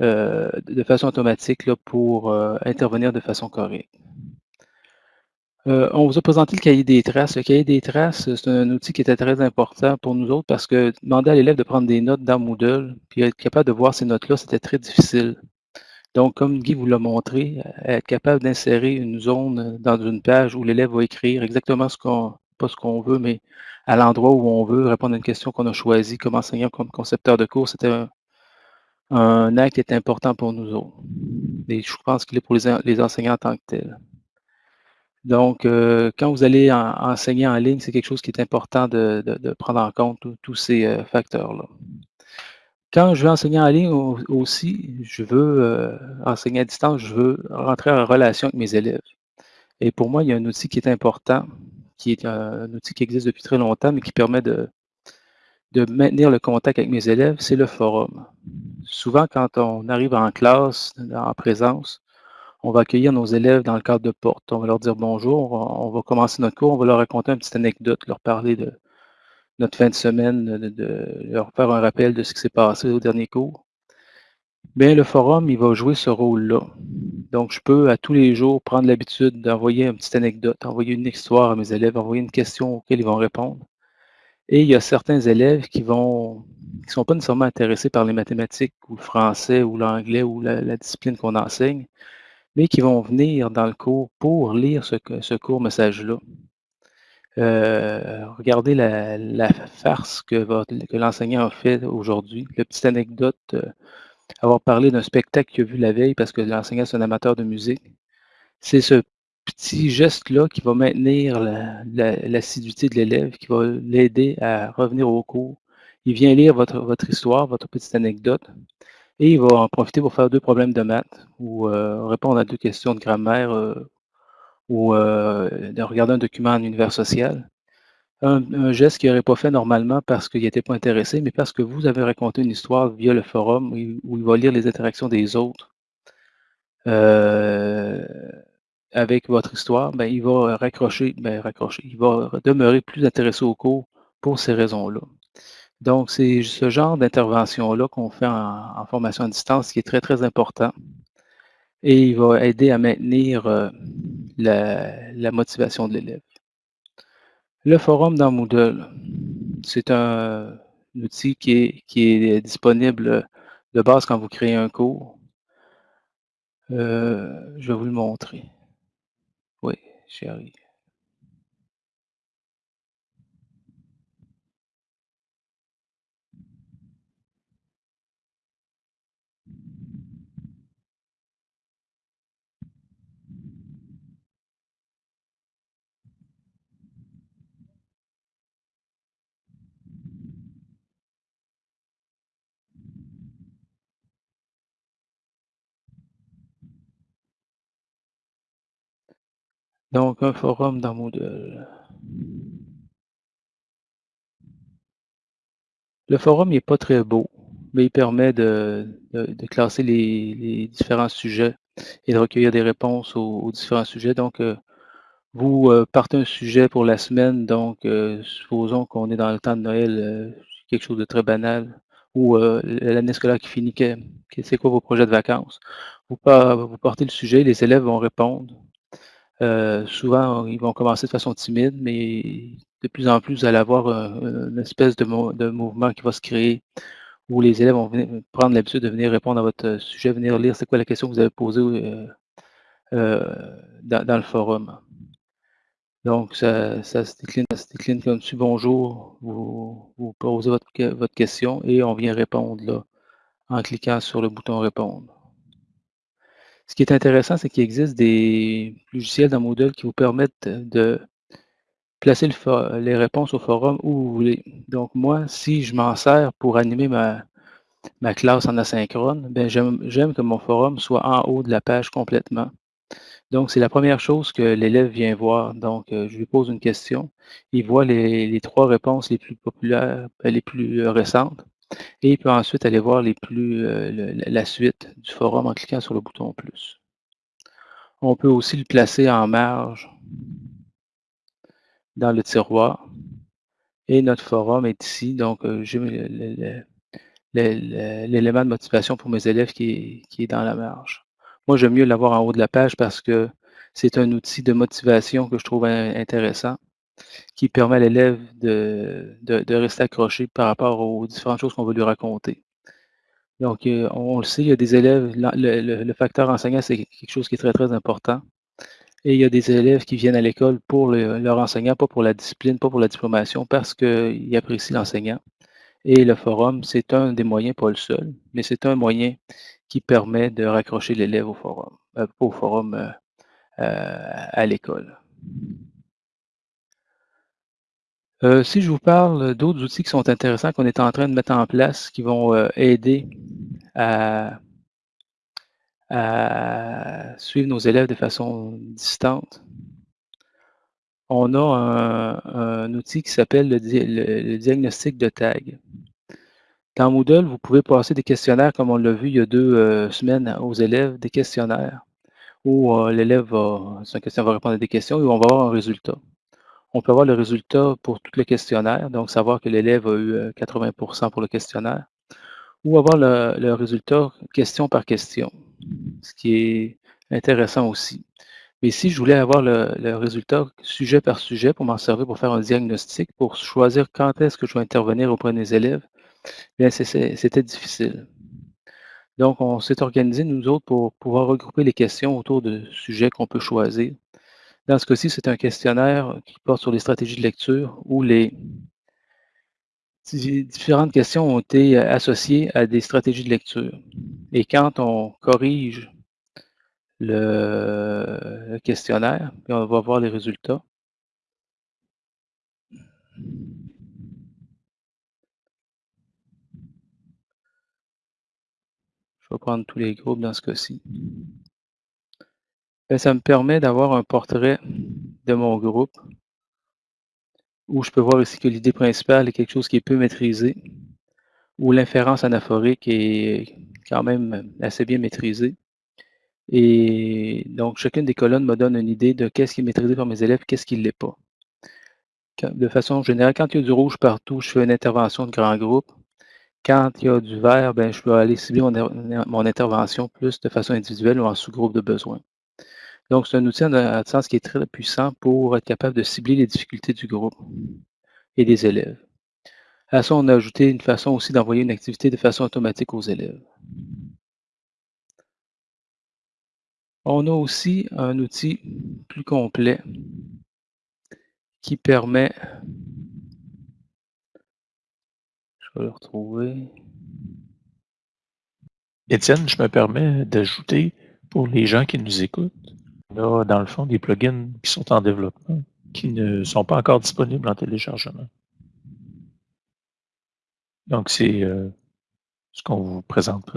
de façon automatique là, pour intervenir de façon correcte. Euh, on vous a présenté le cahier des traces. Le cahier des traces, c'est un outil qui était très important pour nous autres parce que demander à l'élève de prendre des notes dans Moodle, puis être capable de voir ces notes-là, c'était très difficile. Donc, comme Guy vous l'a montré, être capable d'insérer une zone dans une page où l'élève va écrire exactement ce qu'on, pas ce qu'on veut, mais à l'endroit où on veut répondre à une question qu'on a choisie comme enseignant, comme concepteur de cours, c'était un, acte qui est important pour nous autres. Et je pense qu'il est pour les, enseignants en tant que tel. Donc, euh, quand vous allez enseigner en ligne, c'est quelque chose qui est important de, prendre en compte tous ces euh, facteurs-là. Quand je veux enseigner en ligne aussi, je veux euh, enseigner à distance, je veux rentrer en relation avec mes élèves. Et pour moi, il y a un outil qui est important, qui est un, outil qui existe depuis très longtemps, mais qui permet de, de maintenir le contact avec mes élèves, c'est le forum. Souvent, quand on arrive en classe, en présence, on va accueillir nos élèves dans le cadre de porte. On va leur dire bonjour, on va commencer notre cours, on va leur raconter une petite anecdote, leur parler de notre fin de semaine, de, leur faire un rappel de ce qui s'est passé au dernier cours. Bien, le forum, il va jouer ce rôle-là. Donc, je peux à tous les jours prendre l'habitude d'envoyer une petite anecdote, envoyer une histoire à mes élèves, envoyer une question auxquelles ils vont répondre. Et il y a certains élèves qui vont qui ne sont pas nécessairement intéressés par les mathématiques ou le français ou l'anglais ou la discipline qu'on enseigne, mais qui vont venir dans le cours pour lire ce, ce court message-là. Euh, regardez la, farce que, que l'enseignant a fait aujourd'hui, la petite anecdote, euh, avoir parlé d'un spectacle qu'il a vu la veille parce que l'enseignant est un amateur de musique. C'est ce petit geste-là qui va maintenir l'assiduité de l'élève, qui va l'aider à revenir au cours. Il vient lire votre, votre histoire, votre petite anecdote, et il va en profiter pour faire deux problèmes de maths ou euh, répondre à deux questions de grammaire euh, ou euh, de regarder un document en univers social. Un, geste qu'il n'aurait pas fait normalement parce qu'il n'était pas intéressé, mais parce que vous avez raconté une histoire via le forum où il, va lire les interactions des autres avec votre histoire, ben, il va raccrocher, ben, raccrocher, il va demeurer plus intéressé au cours pour ces raisons-là. Donc, c'est ce genre d'intervention-là qu'on fait en, formation à distance qui est très, très important. Et il va aider à maintenir euh, la, motivation de l'élève. Le forum dans Moodle, c'est un, outil qui est, disponible de base quand vous créez un cours. Euh, je vais vous le montrer. Oui, j'y arrive. Donc, un forum dans Moodle. Le forum n'est pas très beau, mais il permet de, classer les, différents sujets et de recueillir des réponses aux, différents sujets. Donc, euh, vous euh, partez un sujet pour la semaine, donc euh, supposons qu'on est dans le temps de Noël, quelque chose de très banal, ou l'année scolaire qui finit, c'est quoi vos projets de vacances? Vous, vous portez le sujet, les élèves vont répondre. Souvent, ils vont commencer de façon timide, mais de plus en plus, vous allez avoir une espèce de, mouvement qui va se créer où les élèves vont prendre l'habitude de venir répondre à votre sujet, venir lire c'est quoi la question que vous avez posée dans, le forum. Donc, ça, se décline, comme tu bonjour, vous, posez votre, votre, question et on vient répondre là en cliquant sur le bouton répondre. Ce qui est intéressant, c'est qu'il existe des logiciels dans Moodle qui vous permettent de placer les réponses au forum où vous voulez. Donc, moi, si je m'en sers pour animer ma, classe en asynchrone, ben j'aime que mon forum soit en haut de la page complètement. Donc, c'est la première chose que l'élève vient voir. Donc, euh, je lui pose une question. Il voit les, trois réponses les plus populaires, euh, les plus euh, récentes. Et il peut ensuite aller voir les plus, la suite du forum en cliquant sur le bouton plus. On peut aussi le placer en marge dans le tiroir. Et notre forum est ici. Donc, euh, j'ai l'élément de motivation pour mes élèves qui est, dans la marge. Moi, j'aime mieux l'avoir en haut de la page parce que c'est un outil de motivation que je trouve intéressant, qui permet à l'élève de, rester accroché par rapport aux différentes choses qu'on veut lui raconter. Donc, euh, on, le sait, il y a des élèves, le, facteur enseignant, c'est quelque chose qui est très, très important. Et il y a des élèves qui viennent à l'école pour leur enseignant, pas pour la discipline, pas pour la diplomation, parce qu'ils apprécient l'enseignant. Et le forum, c'est un des moyens, pas le seul, mais c'est un moyen qui permet de raccrocher l'élève au forum, euh, au forum euh, à l'école. Si je vous parle d'autres outils qui sont intéressants qu'on est en train de mettre en place, qui vont aider à suivre nos élèves de façon distante. On a un, outil qui s'appelle le, diagnostic de tag. Dans Moodle, vous pouvez passer des questionnaires, comme on l'a vu il y a deux euh, semaines aux élèves, des questionnaires où euh, l'élève va, va répondre à des questions et on va avoir un résultat. On peut avoir le résultat pour tout le questionnaire, donc savoir que l'élève a eu 80% euh, pour le questionnaire, ou avoir le résultat question par question ce qui est intéressant aussi. Mais si je voulais avoir le, résultat sujet par sujet pour m'en servir pour faire un diagnostic, pour choisir quand est-ce que je vais intervenir auprès des élèves, bien c'était difficile. Donc, on s'est organisé, nous autres, pour pouvoir regrouper les questions autour de sujets qu'on peut choisir. Dans ce cas-ci, c'est un questionnaire qui porte sur les stratégies de lecture où les différentes questions ont été associées à des stratégies de lecture. Et quand on corrige le, questionnaire, puis on va voir les résultats. Je vais prendre tous les groupes dans ce cas-ci. Ben, ça me permet d'avoir un portrait de mon groupe où je peux voir ici que l'idée principale est quelque chose qui est peu maîtrisé, où l'inférence anaphorique est quand même assez bien maîtrisée. Et donc, chacune des colonnes me donne une idée de qu'est-ce qui est maîtrisé par mes élèves, qu'est-ce qui ne l'est pas. De façon générale, quand il y a du rouge partout, je fais une intervention de grand groupe. Quand il y a du vert, ben, je peux aller cibler mon, intervention plus de façon individuelle ou en sous-groupe de besoin. Donc, c'est un outil en sens qui est très puissant pour être capable de cibler les difficultés du groupe et des élèves. À ça, on a ajouté une façon aussi d'envoyer une activité de façon automatique aux élèves. On a aussi un outil plus complet qui permet, je vais le retrouver. Étienne, je me permets d'ajouter pour les gens qui nous écoutent, a dans le fond des plugins qui sont en développement, qui ne sont pas encore disponibles en téléchargement. Donc, c'est euh, ce qu'on vous présente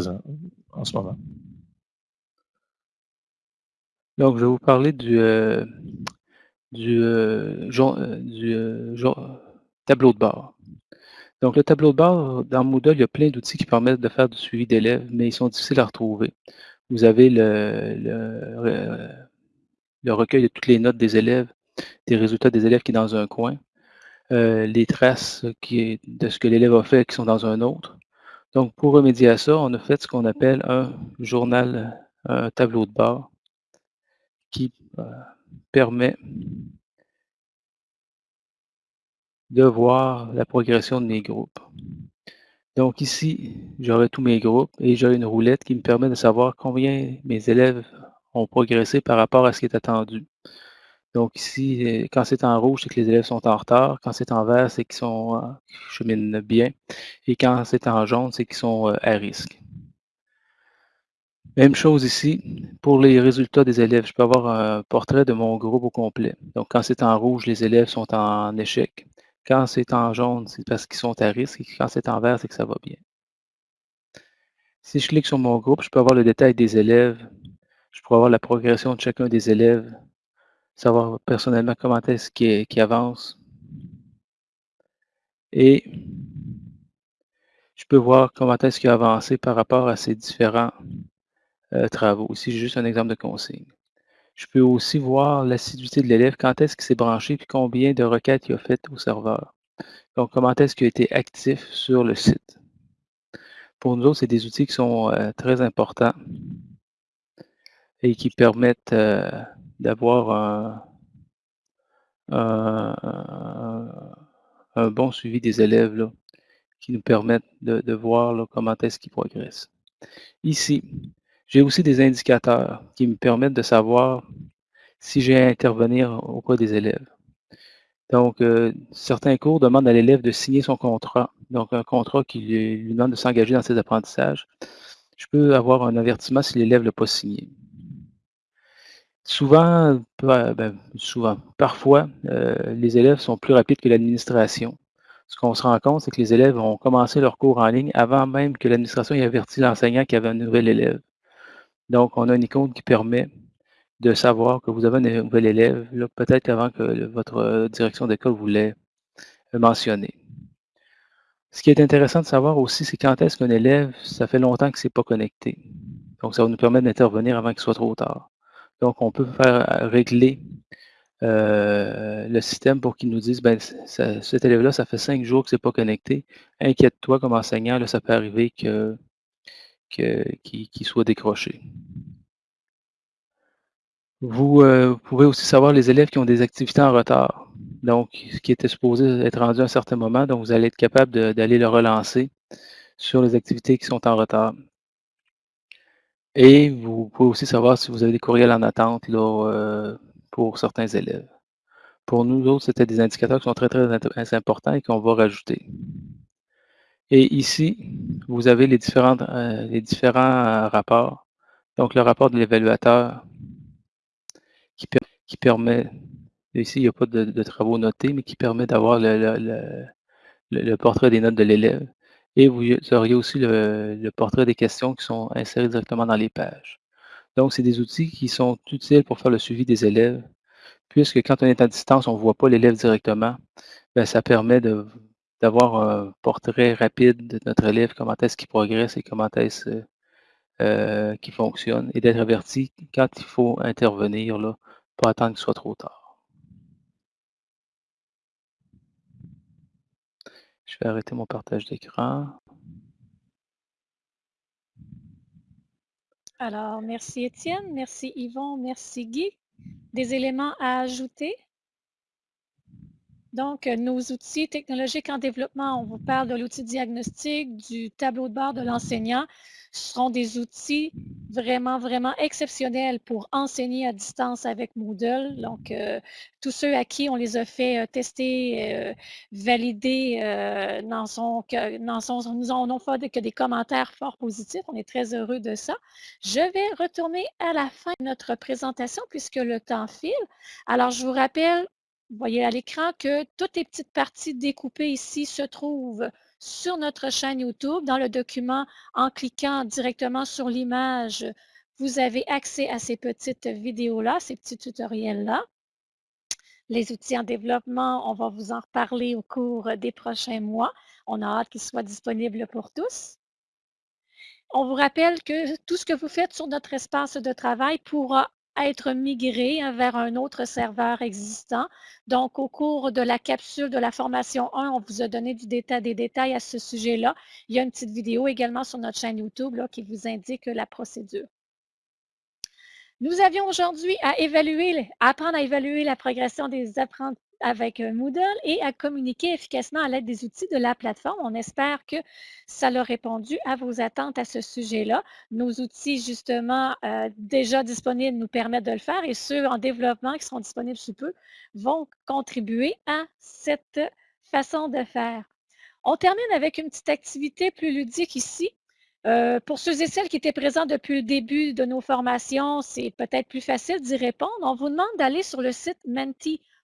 en ce moment. Donc, je vais vous parler du, euh, euh, tableau de bord. Donc, le tableau de bord, dans Moodle, il y a plein d'outils qui permettent de faire du suivi d'élèves, mais ils sont difficiles à retrouver. Vous avez le, recueil de toutes les notes des élèves, des résultats des élèves qui est dans un coin, euh, les traces de ce que l'élève a fait qui sont dans un autre. Donc, pour remédier à ça, on a fait ce qu'on appelle un journal, un tableau de bord qui euh, permet de voir la progression de mes groupes. Donc ici, j'aurai tous mes groupes et j'ai une roulette qui me permet de savoir combien mes élèves ont progressé par rapport à ce qui est attendu. Donc ici, euh, quand c'est en rouge, c'est que les élèves sont en retard. Quand c'est en vert, c'est qu'ils sont euh, cheminent bien. Et quand c'est en jaune, c'est qu'ils sont euh, à risque. Même chose ici, pour les résultats des élèves, je peux avoir un portrait de mon groupe au complet. Donc quand c'est en rouge, les élèves sont en échec. Quand c'est en jaune, c'est parce qu'ils sont à risque et quand c'est en vert, c'est que ça va bien. Si je clique sur mon groupe, je peux avoir le détail des élèves. Je peux avoir la progression de chacun des élèves. Savoir personnellement comment est-ce qu'ils avance. Et je peux voir comment est-ce qu'il a avancé par rapport à ses différents euh, travaux. Ici, j'ai juste un exemple de consigne. Je peux aussi voir l'assiduité de l'élève, quand est-ce qu'il s'est branché, puis combien de requêtes il a faites au serveur. Donc, comment est-ce qu'il a été actif sur le site. Pour nous autres, c'est des outils qui sont euh, très importants et qui permettent euh, d'avoir un, bon suivi des élèves, qui nous permettent de, voir comment est-ce qu'ils progressent. Ici, j'ai aussi des indicateurs qui me permettent de savoir si j'ai à intervenir auprès des élèves. Donc, euh, certains cours demandent à l'élève de signer son contrat, donc un contrat qui lui, demande de s'engager dans ses apprentissages. Je peux avoir un avertissement si l'élève ne l'a pas signé. Souvent, ben, souvent, parfois, euh, les élèves sont plus rapides que l'administration. Ce qu'on se rend compte, c'est que les élèves ont commencé leur cours en ligne avant même que l'administration ait averti l'enseignant qu'il y avait un nouvel élève. Donc, on a une icône qui permet de savoir que vous avez un nouvel élève, peut-être avant que votre euh, direction d'école vous l'ait euh, mentionné. Ce qui est intéressant de savoir aussi, c'est quand est-ce qu'un élève, ça fait longtemps que ne s'est pas connecté. Donc, ça va nous permettre d'intervenir avant qu'il soit trop tard. Donc, on peut faire euh, régler le système pour qu'il nous dise, ben, cet élève-là, ça fait cinq jours que c'est pas connecté. Inquiète-toi comme enseignant, là, ça peut arriver que qu'il soit décroché. Vous euh, pouvez aussi savoir les élèves qui ont des activités en retard, donc qui étaient supposés être rendus à un certain moment, donc vous allez être capable d'aller le relancer sur les activités qui sont en retard. Et vous pouvez aussi savoir si vous avez des courriels en attente là, euh, pour certains élèves. Pour nous autres, c'était des indicateurs qui sont très, très importants et qu'on va rajouter. Et ici, vous avez les, différents, euh, les différents rapports. Donc, le rapport de l'évaluateur qui, permet, ici, il n'y a pas de, travaux notés, mais qui permet d'avoir le, portrait des notes de l'élève. Et vous auriez aussi le, portrait des questions qui sont insérées directement dans les pages. Donc, c'est des outils qui sont utiles pour faire le suivi des élèves, puisque quand on est à distance, on ne voit pas l'élève directement. Ben, ça permet d'avoir un portrait rapide de notre élève, comment est-ce qu'il progresse et comment est-ce euh, qu'il fonctionne, et d'être averti quand il faut intervenir là, pas attendre qu'il soit trop tard. Je vais arrêter mon partage d'écran. Alors, merci Étienne, merci Yvon, merci Guy. Des éléments à ajouter? Donc, nos outils technologiques en développement, on vous parle de l'outil diagnostic, du tableau de bord de l'enseignant. Seront des outils vraiment, vraiment exceptionnels pour enseigner à distance avec Moodle. Donc, euh, tous ceux à qui on les a fait euh, tester, euh, valider, n'en sont nous en ont fait que des commentaires fort positifs. On est très heureux de ça. Je vais retourner à la fin de notre présentation puisque le temps file. Alors, je vous rappelle, vous voyez à l'écran que toutes les petites parties découpées ici se trouvent sur notre chaîne YouTube. Dans le document, en cliquant directement sur l'image, vous avez accès à ces petites vidéos-là, ces petits tutoriels-là. Les outils en développement, on va vous en reparler au cours des prochains mois. On a hâte qu'ils soient disponibles pour tous. On vous rappelle que tout ce que vous faites sur notre espace de travail pourra être migré vers un autre serveur existant. Donc, au cours de la capsule de la formation 1, on vous a donné du détail, des détails à ce sujet-là. Il y a une petite vidéo également sur notre chaîne YouTube qui vous indique la procédure. Nous avions aujourd'hui à évaluer, à apprendre à évaluer la progression des apprentis avec Moodle et à communiquer efficacement à l'aide des outils de la plateforme. On espère que ça a répondu à vos attentes à ce sujet-là. Nos outils, justement, euh, déjà disponibles nous permettent de le faire et ceux en développement qui seront disponibles sous peu vont contribuer à cette façon de faire. On termine avec une petite activité plus ludique ici. Euh, pour ceux et celles qui étaient présents depuis le début de nos formations, c'est peut-être plus facile d'y répondre. On vous demande d'aller sur le site menti.com,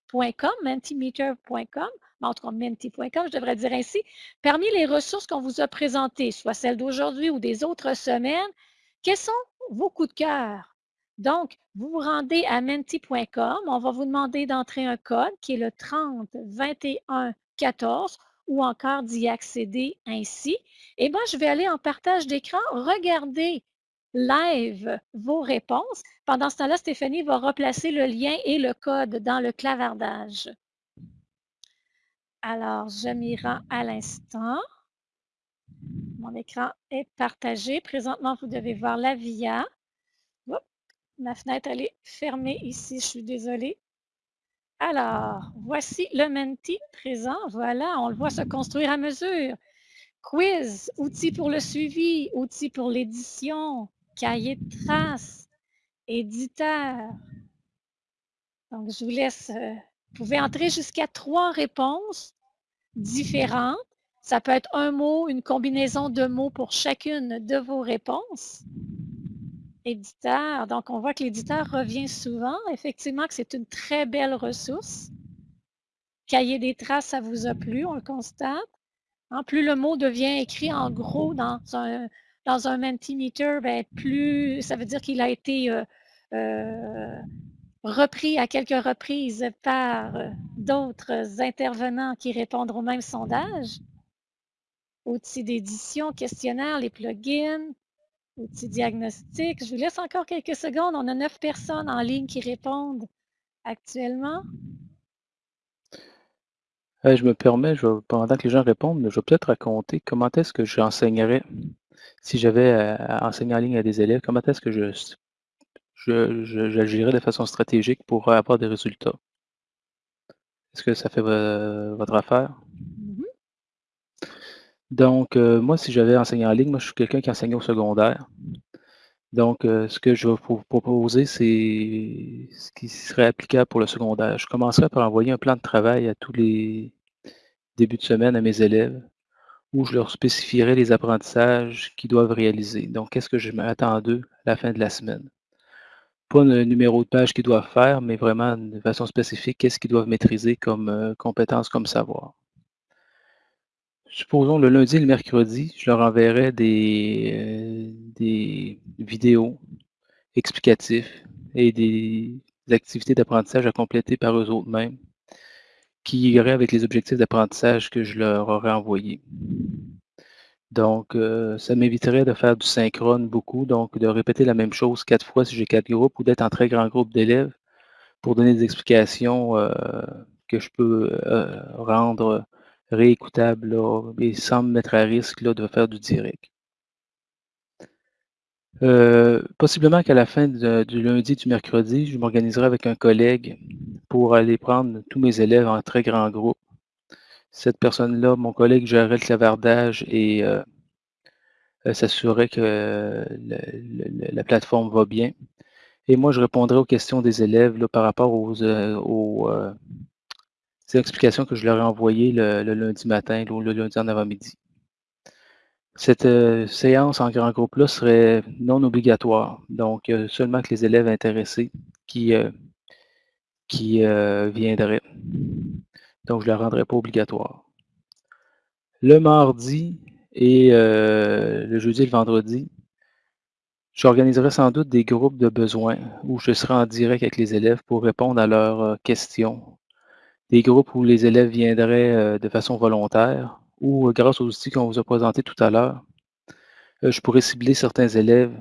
mentimeter.com, en tout cas menti.com, je devrais dire ainsi. Parmi les ressources qu'on vous a présentées, soit celles d'aujourd'hui ou des autres semaines, quels sont vos coups de cœur? Donc, vous vous rendez à menti.com, on va vous demander d'entrer un code qui est le 30 21 14 ou encore d'y accéder ainsi. Et moi, je vais aller en partage d'écran, regarder live vos réponses. Pendant ce temps-là, Stéphanie va replacer le lien et le code dans le clavardage. Alors, je m'y rends à l'instant. Mon écran est partagé. Présentement, vous devez voir la VIA. ma fenêtre, elle est fermée ici. Je suis désolée. Alors, voici le Menti présent. Voilà, on le voit se construire à mesure. Quiz, outils pour le suivi, outils pour l'édition, cahier de traces, éditeur. Donc, je vous laisse, euh, vous pouvez entrer jusqu'à trois réponses différentes. Ça peut être un mot, une combinaison de mots pour chacune de vos réponses. Éditeur. Donc, on voit que l'éditeur revient souvent. Effectivement, que c'est une très belle ressource. Cahier des traces, ça vous a plu, on le constate. En plus le mot devient écrit en gros dans un, dans un Mentimeter, ben, plus ça veut dire qu'il a été euh, euh, repris à quelques reprises par euh, d'autres intervenants qui répondent au même sondage. Outils d'édition, questionnaire, les plugins, outils diagnostiques. Je vous laisse encore quelques secondes. On a neuf personnes en ligne qui répondent actuellement. je me permets, pendant que les gens répondent, je vais peut-être raconter comment est-ce que j'enseignerais, si j'avais à, enseigner en ligne à des élèves, comment est-ce que je, j'agirais de façon stratégique pour avoir des résultats? Est-ce que ça fait votre affaire? Donc, euh, moi, si j'avais enseigné en ligne, moi, je suis quelqu'un qui enseigne au secondaire. Donc, euh, ce que je vais vous proposer, c'est ce qui serait applicable pour le secondaire. Je commencerai par envoyer un plan de travail à tous les débuts de semaine à mes élèves où je leur spécifierai les apprentissages qu'ils doivent réaliser. Donc, qu'est-ce que je m'attends d'eux à la fin de la semaine? Pas le numéro de page qu'ils doivent faire, mais vraiment de façon spécifique, qu'est-ce qu'ils doivent maîtriser comme euh, compétences, comme savoir. Supposons le lundi et le mercredi, je leur enverrai des, euh, des vidéos explicatives et des, activités d'apprentissage à compléter par eux autres mêmes qui iraient avec les objectifs d'apprentissage que je leur aurais envoyés. Donc, euh, ça m'éviterait de faire du synchrone beaucoup, donc de répéter la même chose quatre fois si j'ai quatre groupes ou d'être en très grand groupe d'élèves pour donner des explications euh, que je peux rendre réécoutable et sans me mettre à risque là, de faire du direct. Euh, possiblement qu'à la fin du lundi du mercredi, je m'organiserai avec un collègue pour aller prendre tous mes élèves en très grand groupe. Cette personne-là, mon collègue gérerait le clavardage et euh, euh, s'assurerait que la plateforme va bien. Et moi, je répondrai aux questions des élèves par rapport aux, l'explication que je leur ai envoyée le, lundi matin ou le lundi en avant-midi. Cette euh, séance en grand groupe-là serait non obligatoire. Donc, euh, seulement que les élèves intéressés qui, euh, qui viendraient. Donc, je ne la rendrai pas obligatoire. Le mardi et le jeudi et le vendredi, j'organiserai sans doute des groupes de besoins où je serai en direct avec les élèves pour répondre à leurs questions des groupes où les élèves viendraient de façon volontaire ou euh, grâce aux outils qu'on vous a présentés tout à l'heure, je pourrais cibler certains élèves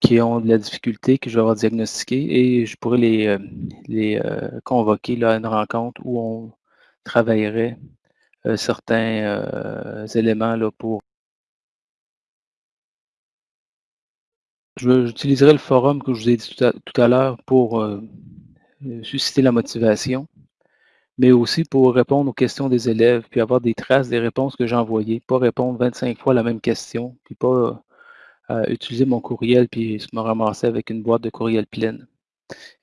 qui ont de la difficulté, que je vais avoir diagnostiqué, et je pourrais les, les convoquer là, à une rencontre où on travaillerait certains éléments là, pour J'utiliserai le forum que je vous ai dit tout à, l'heure pour euh, euh, susciter la motivation, mais aussi pour répondre aux questions des élèves, puis avoir des traces des réponses que j'ai envoyées, pas répondre 25 fois la même question, puis pas euh, utiliser mon courriel, puis me ramasser avec une boîte de courriel pleine.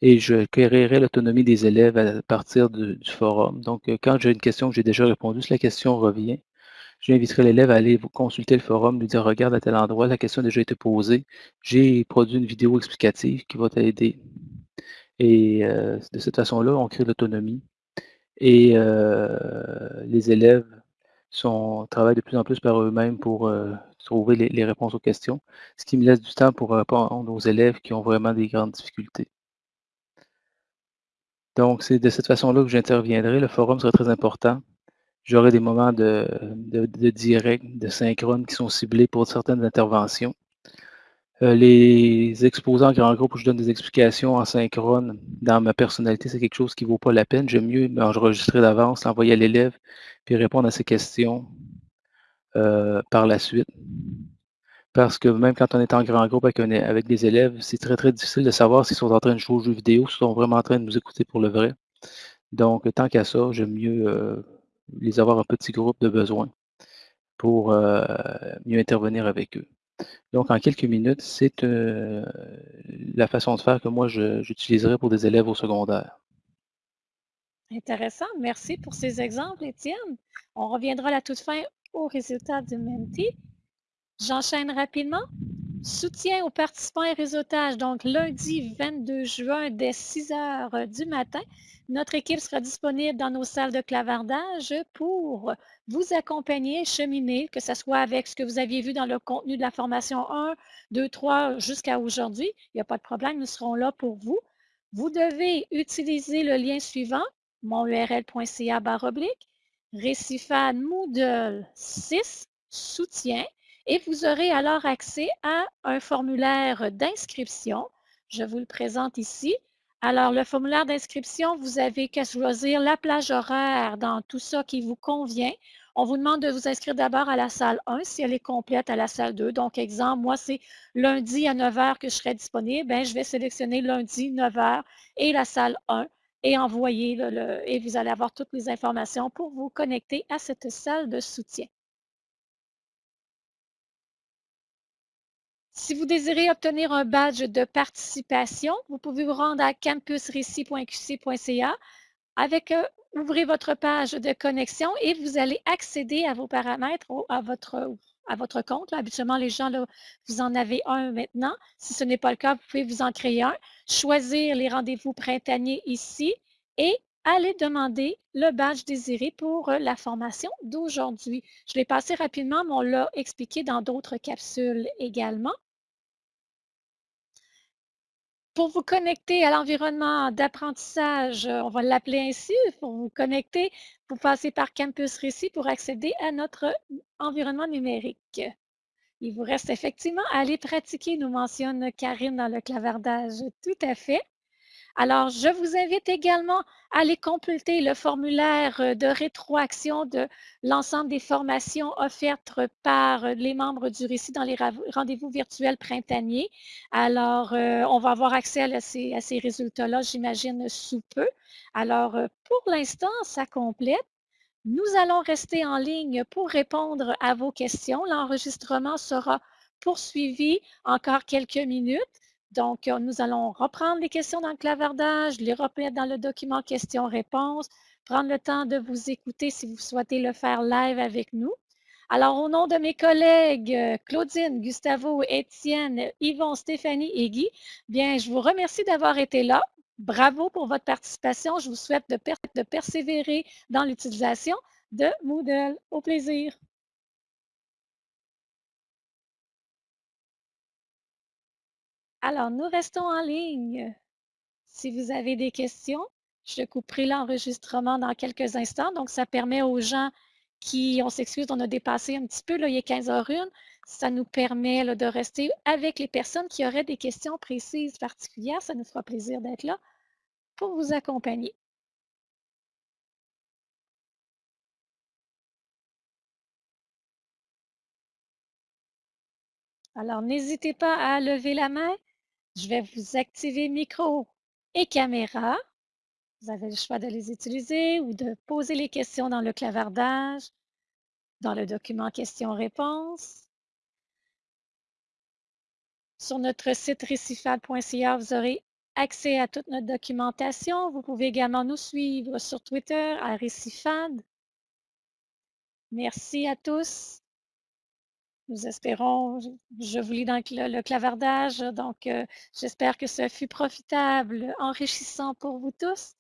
Et je créerai l'autonomie des élèves à partir du forum. Donc, quand j'ai une question que j'ai déjà répondu, si la question revient, J'inviterai l'élève à aller consulter le forum, lui dire regarde à tel endroit, la question a déjà été posée. J'ai produit une vidéo explicative qui va t'aider. Et euh, de cette façon-là, on crée l'autonomie. Et euh, les élèves sont, travaillent de plus en plus par eux-mêmes pour euh, trouver les, réponses aux questions, ce qui me laisse du temps pour répondre aux élèves qui ont vraiment des grandes difficultés. Donc, c'est de cette façon-là que j'interviendrai. Le forum serait très important. J'aurai des moments de, direct, de synchrone qui sont ciblés pour certaines interventions. Euh, les exposants en grand groupe où je donne des explications en synchrone dans ma personnalité, c'est quelque chose qui ne vaut pas la peine. J'aime mieux m'enregistrer d'avance, l'envoyer à l'élève, puis répondre à ses questions euh, par la suite. Parce que même quand on est en grand groupe avec, des élèves, c'est très, très difficile de savoir s'ils sont en train de jouer aux jeux vidéo, s'ils sont vraiment en train de nous écouter pour le vrai. Donc, tant qu'à ça, j'aime mieux euh, les avoir un petit groupe de besoin pour mieux intervenir avec eux. Donc, en quelques minutes, c'est euh, la façon de faire que moi, j'utiliserai pour des élèves au secondaire. Intéressant. Merci pour ces exemples, Étienne. On reviendra à la toute fin aux résultats du Menti. J'enchaîne rapidement. Soutien aux participants et réseautage. Donc, lundi 22 juin, dès 6 heures du matin, notre équipe sera disponible dans nos salles de clavardage pour vous accompagner, cheminer, que ce soit avec ce que vous aviez vu dans le contenu de la formation 1, 2, 3 jusqu'à aujourd'hui. Il n'y a pas de problème, nous serons là pour vous. Vous devez utiliser le lien suivant, monurl.ca oblique, Récifade Moodle 6, soutien, et vous aurez alors accès à un formulaire d'inscription. Je vous le présente ici. Alors, le formulaire d'inscription, vous avez qu'à choisir la plage horaire dans tout ça qui vous convient. On vous demande de vous inscrire d'abord à la salle 1 si elle est complète à la salle 2. Donc, exemple, moi, c'est lundi à 9 h que je serai disponible. Bien, je vais sélectionner lundi 9 h et la salle 1 et envoyer et vous allez avoir toutes les informations pour vous connecter à cette salle de soutien. Si vous désirez obtenir un badge de participation, vous pouvez vous rendre à campusrécit.qc.ca. Avec, euh, ouvrez votre page de connexion et vous allez accéder à vos paramètres, à votre, à votre compte. habituellement, les gens, là, vous en avez un maintenant. Si ce n'est pas le cas, vous pouvez vous en créer un. Choisir les rendez-vous printaniers ici et aller demander le badge désiré pour euh, la formation d'aujourd'hui. Je l'ai passé rapidement, mais on l'a expliqué dans d'autres capsules également. Pour vous connecter à l'environnement d'apprentissage, euh, on va l'appeler ainsi, pour vous connecter, vous passez par Campus Récit pour accéder à notre environnement numérique. Il vous reste effectivement à aller pratiquer, nous mentionne Karine dans le clavardage. Tout à fait. Alors, je vous invite également à aller compléter le formulaire euh, de rétroaction de l'ensemble des formations offertes par euh, les membres du récit dans les rendez-vous virtuels printaniers. Alors, euh, on va avoir accès à ces, résultats-là, j'imagine, sous peu. Alors, pour l'instant, ça complète. Nous allons rester en ligne pour répondre à vos questions. L'enregistrement sera poursuivi encore quelques minutes. Donc, euh, nous allons reprendre les questions dans le clavardage, les remettre dans le document questions-réponses, prendre le temps de vous écouter si vous souhaitez le faire live avec nous. Alors, au nom de mes collègues euh, Claudine, Gustavo, Étienne, Yvon, Stéphanie et Guy, bien, je vous remercie d'avoir été là. Bravo pour votre participation. Je vous souhaite de, de persévérer dans l'utilisation de Moodle. Au plaisir. Alors, nous restons en ligne. Si vous avez des questions, Je couperai l'enregistrement dans quelques instants. Donc, ça permet aux gens qui, on s'excuse, on a dépassé un petit peu, là, il est 15h01. Ça nous permet de rester avec les personnes qui auraient des questions précises particulières. Ça nous fera plaisir d'être là pour vous accompagner. Alors, n'hésitez pas à lever la main. Je vais vous activer micro et caméra. Vous avez le choix de les utiliser ou de poser les questions dans le clavardage, dans le document questions-réponses. Sur notre site récifad.ca, vous aurez accès à toute notre documentation. Vous pouvez également nous suivre sur Twitter à Récifad. Merci à tous. Nous espérons, je vous lis dans le, clavardage, donc euh, j'espère que ce fut profitable, enrichissant pour vous tous.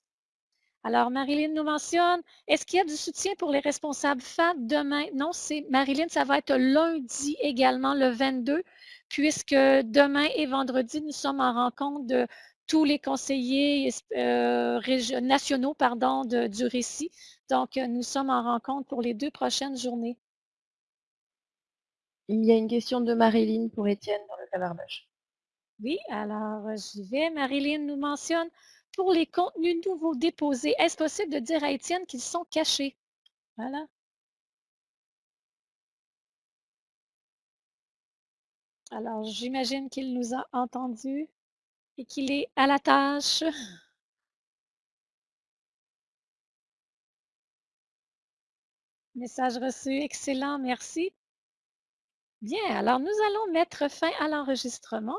Alors, Marilyn nous mentionne, est-ce qu'il y a du soutien pour les responsables FAD demain? Non, c'est Marilyn, ça va être lundi également, le 22, puisque demain et vendredi, nous sommes en rencontre de tous les conseillers euh, nationaux pardon, du récit. Donc, nous sommes en rencontre pour les deux prochaines journées. Il y a une question de Marilyn pour Étienne dans le clavardage. Oui, alors euh, j'y vais. Marilyn nous mentionne pour les contenus nouveaux déposés, est-ce possible de dire à Étienne qu'ils sont cachés? Voilà. Alors, j'imagine qu'il nous a entendus et qu'il est à la tâche. Message reçu, excellent, merci. Bien, alors nous allons mettre fin à l'enregistrement.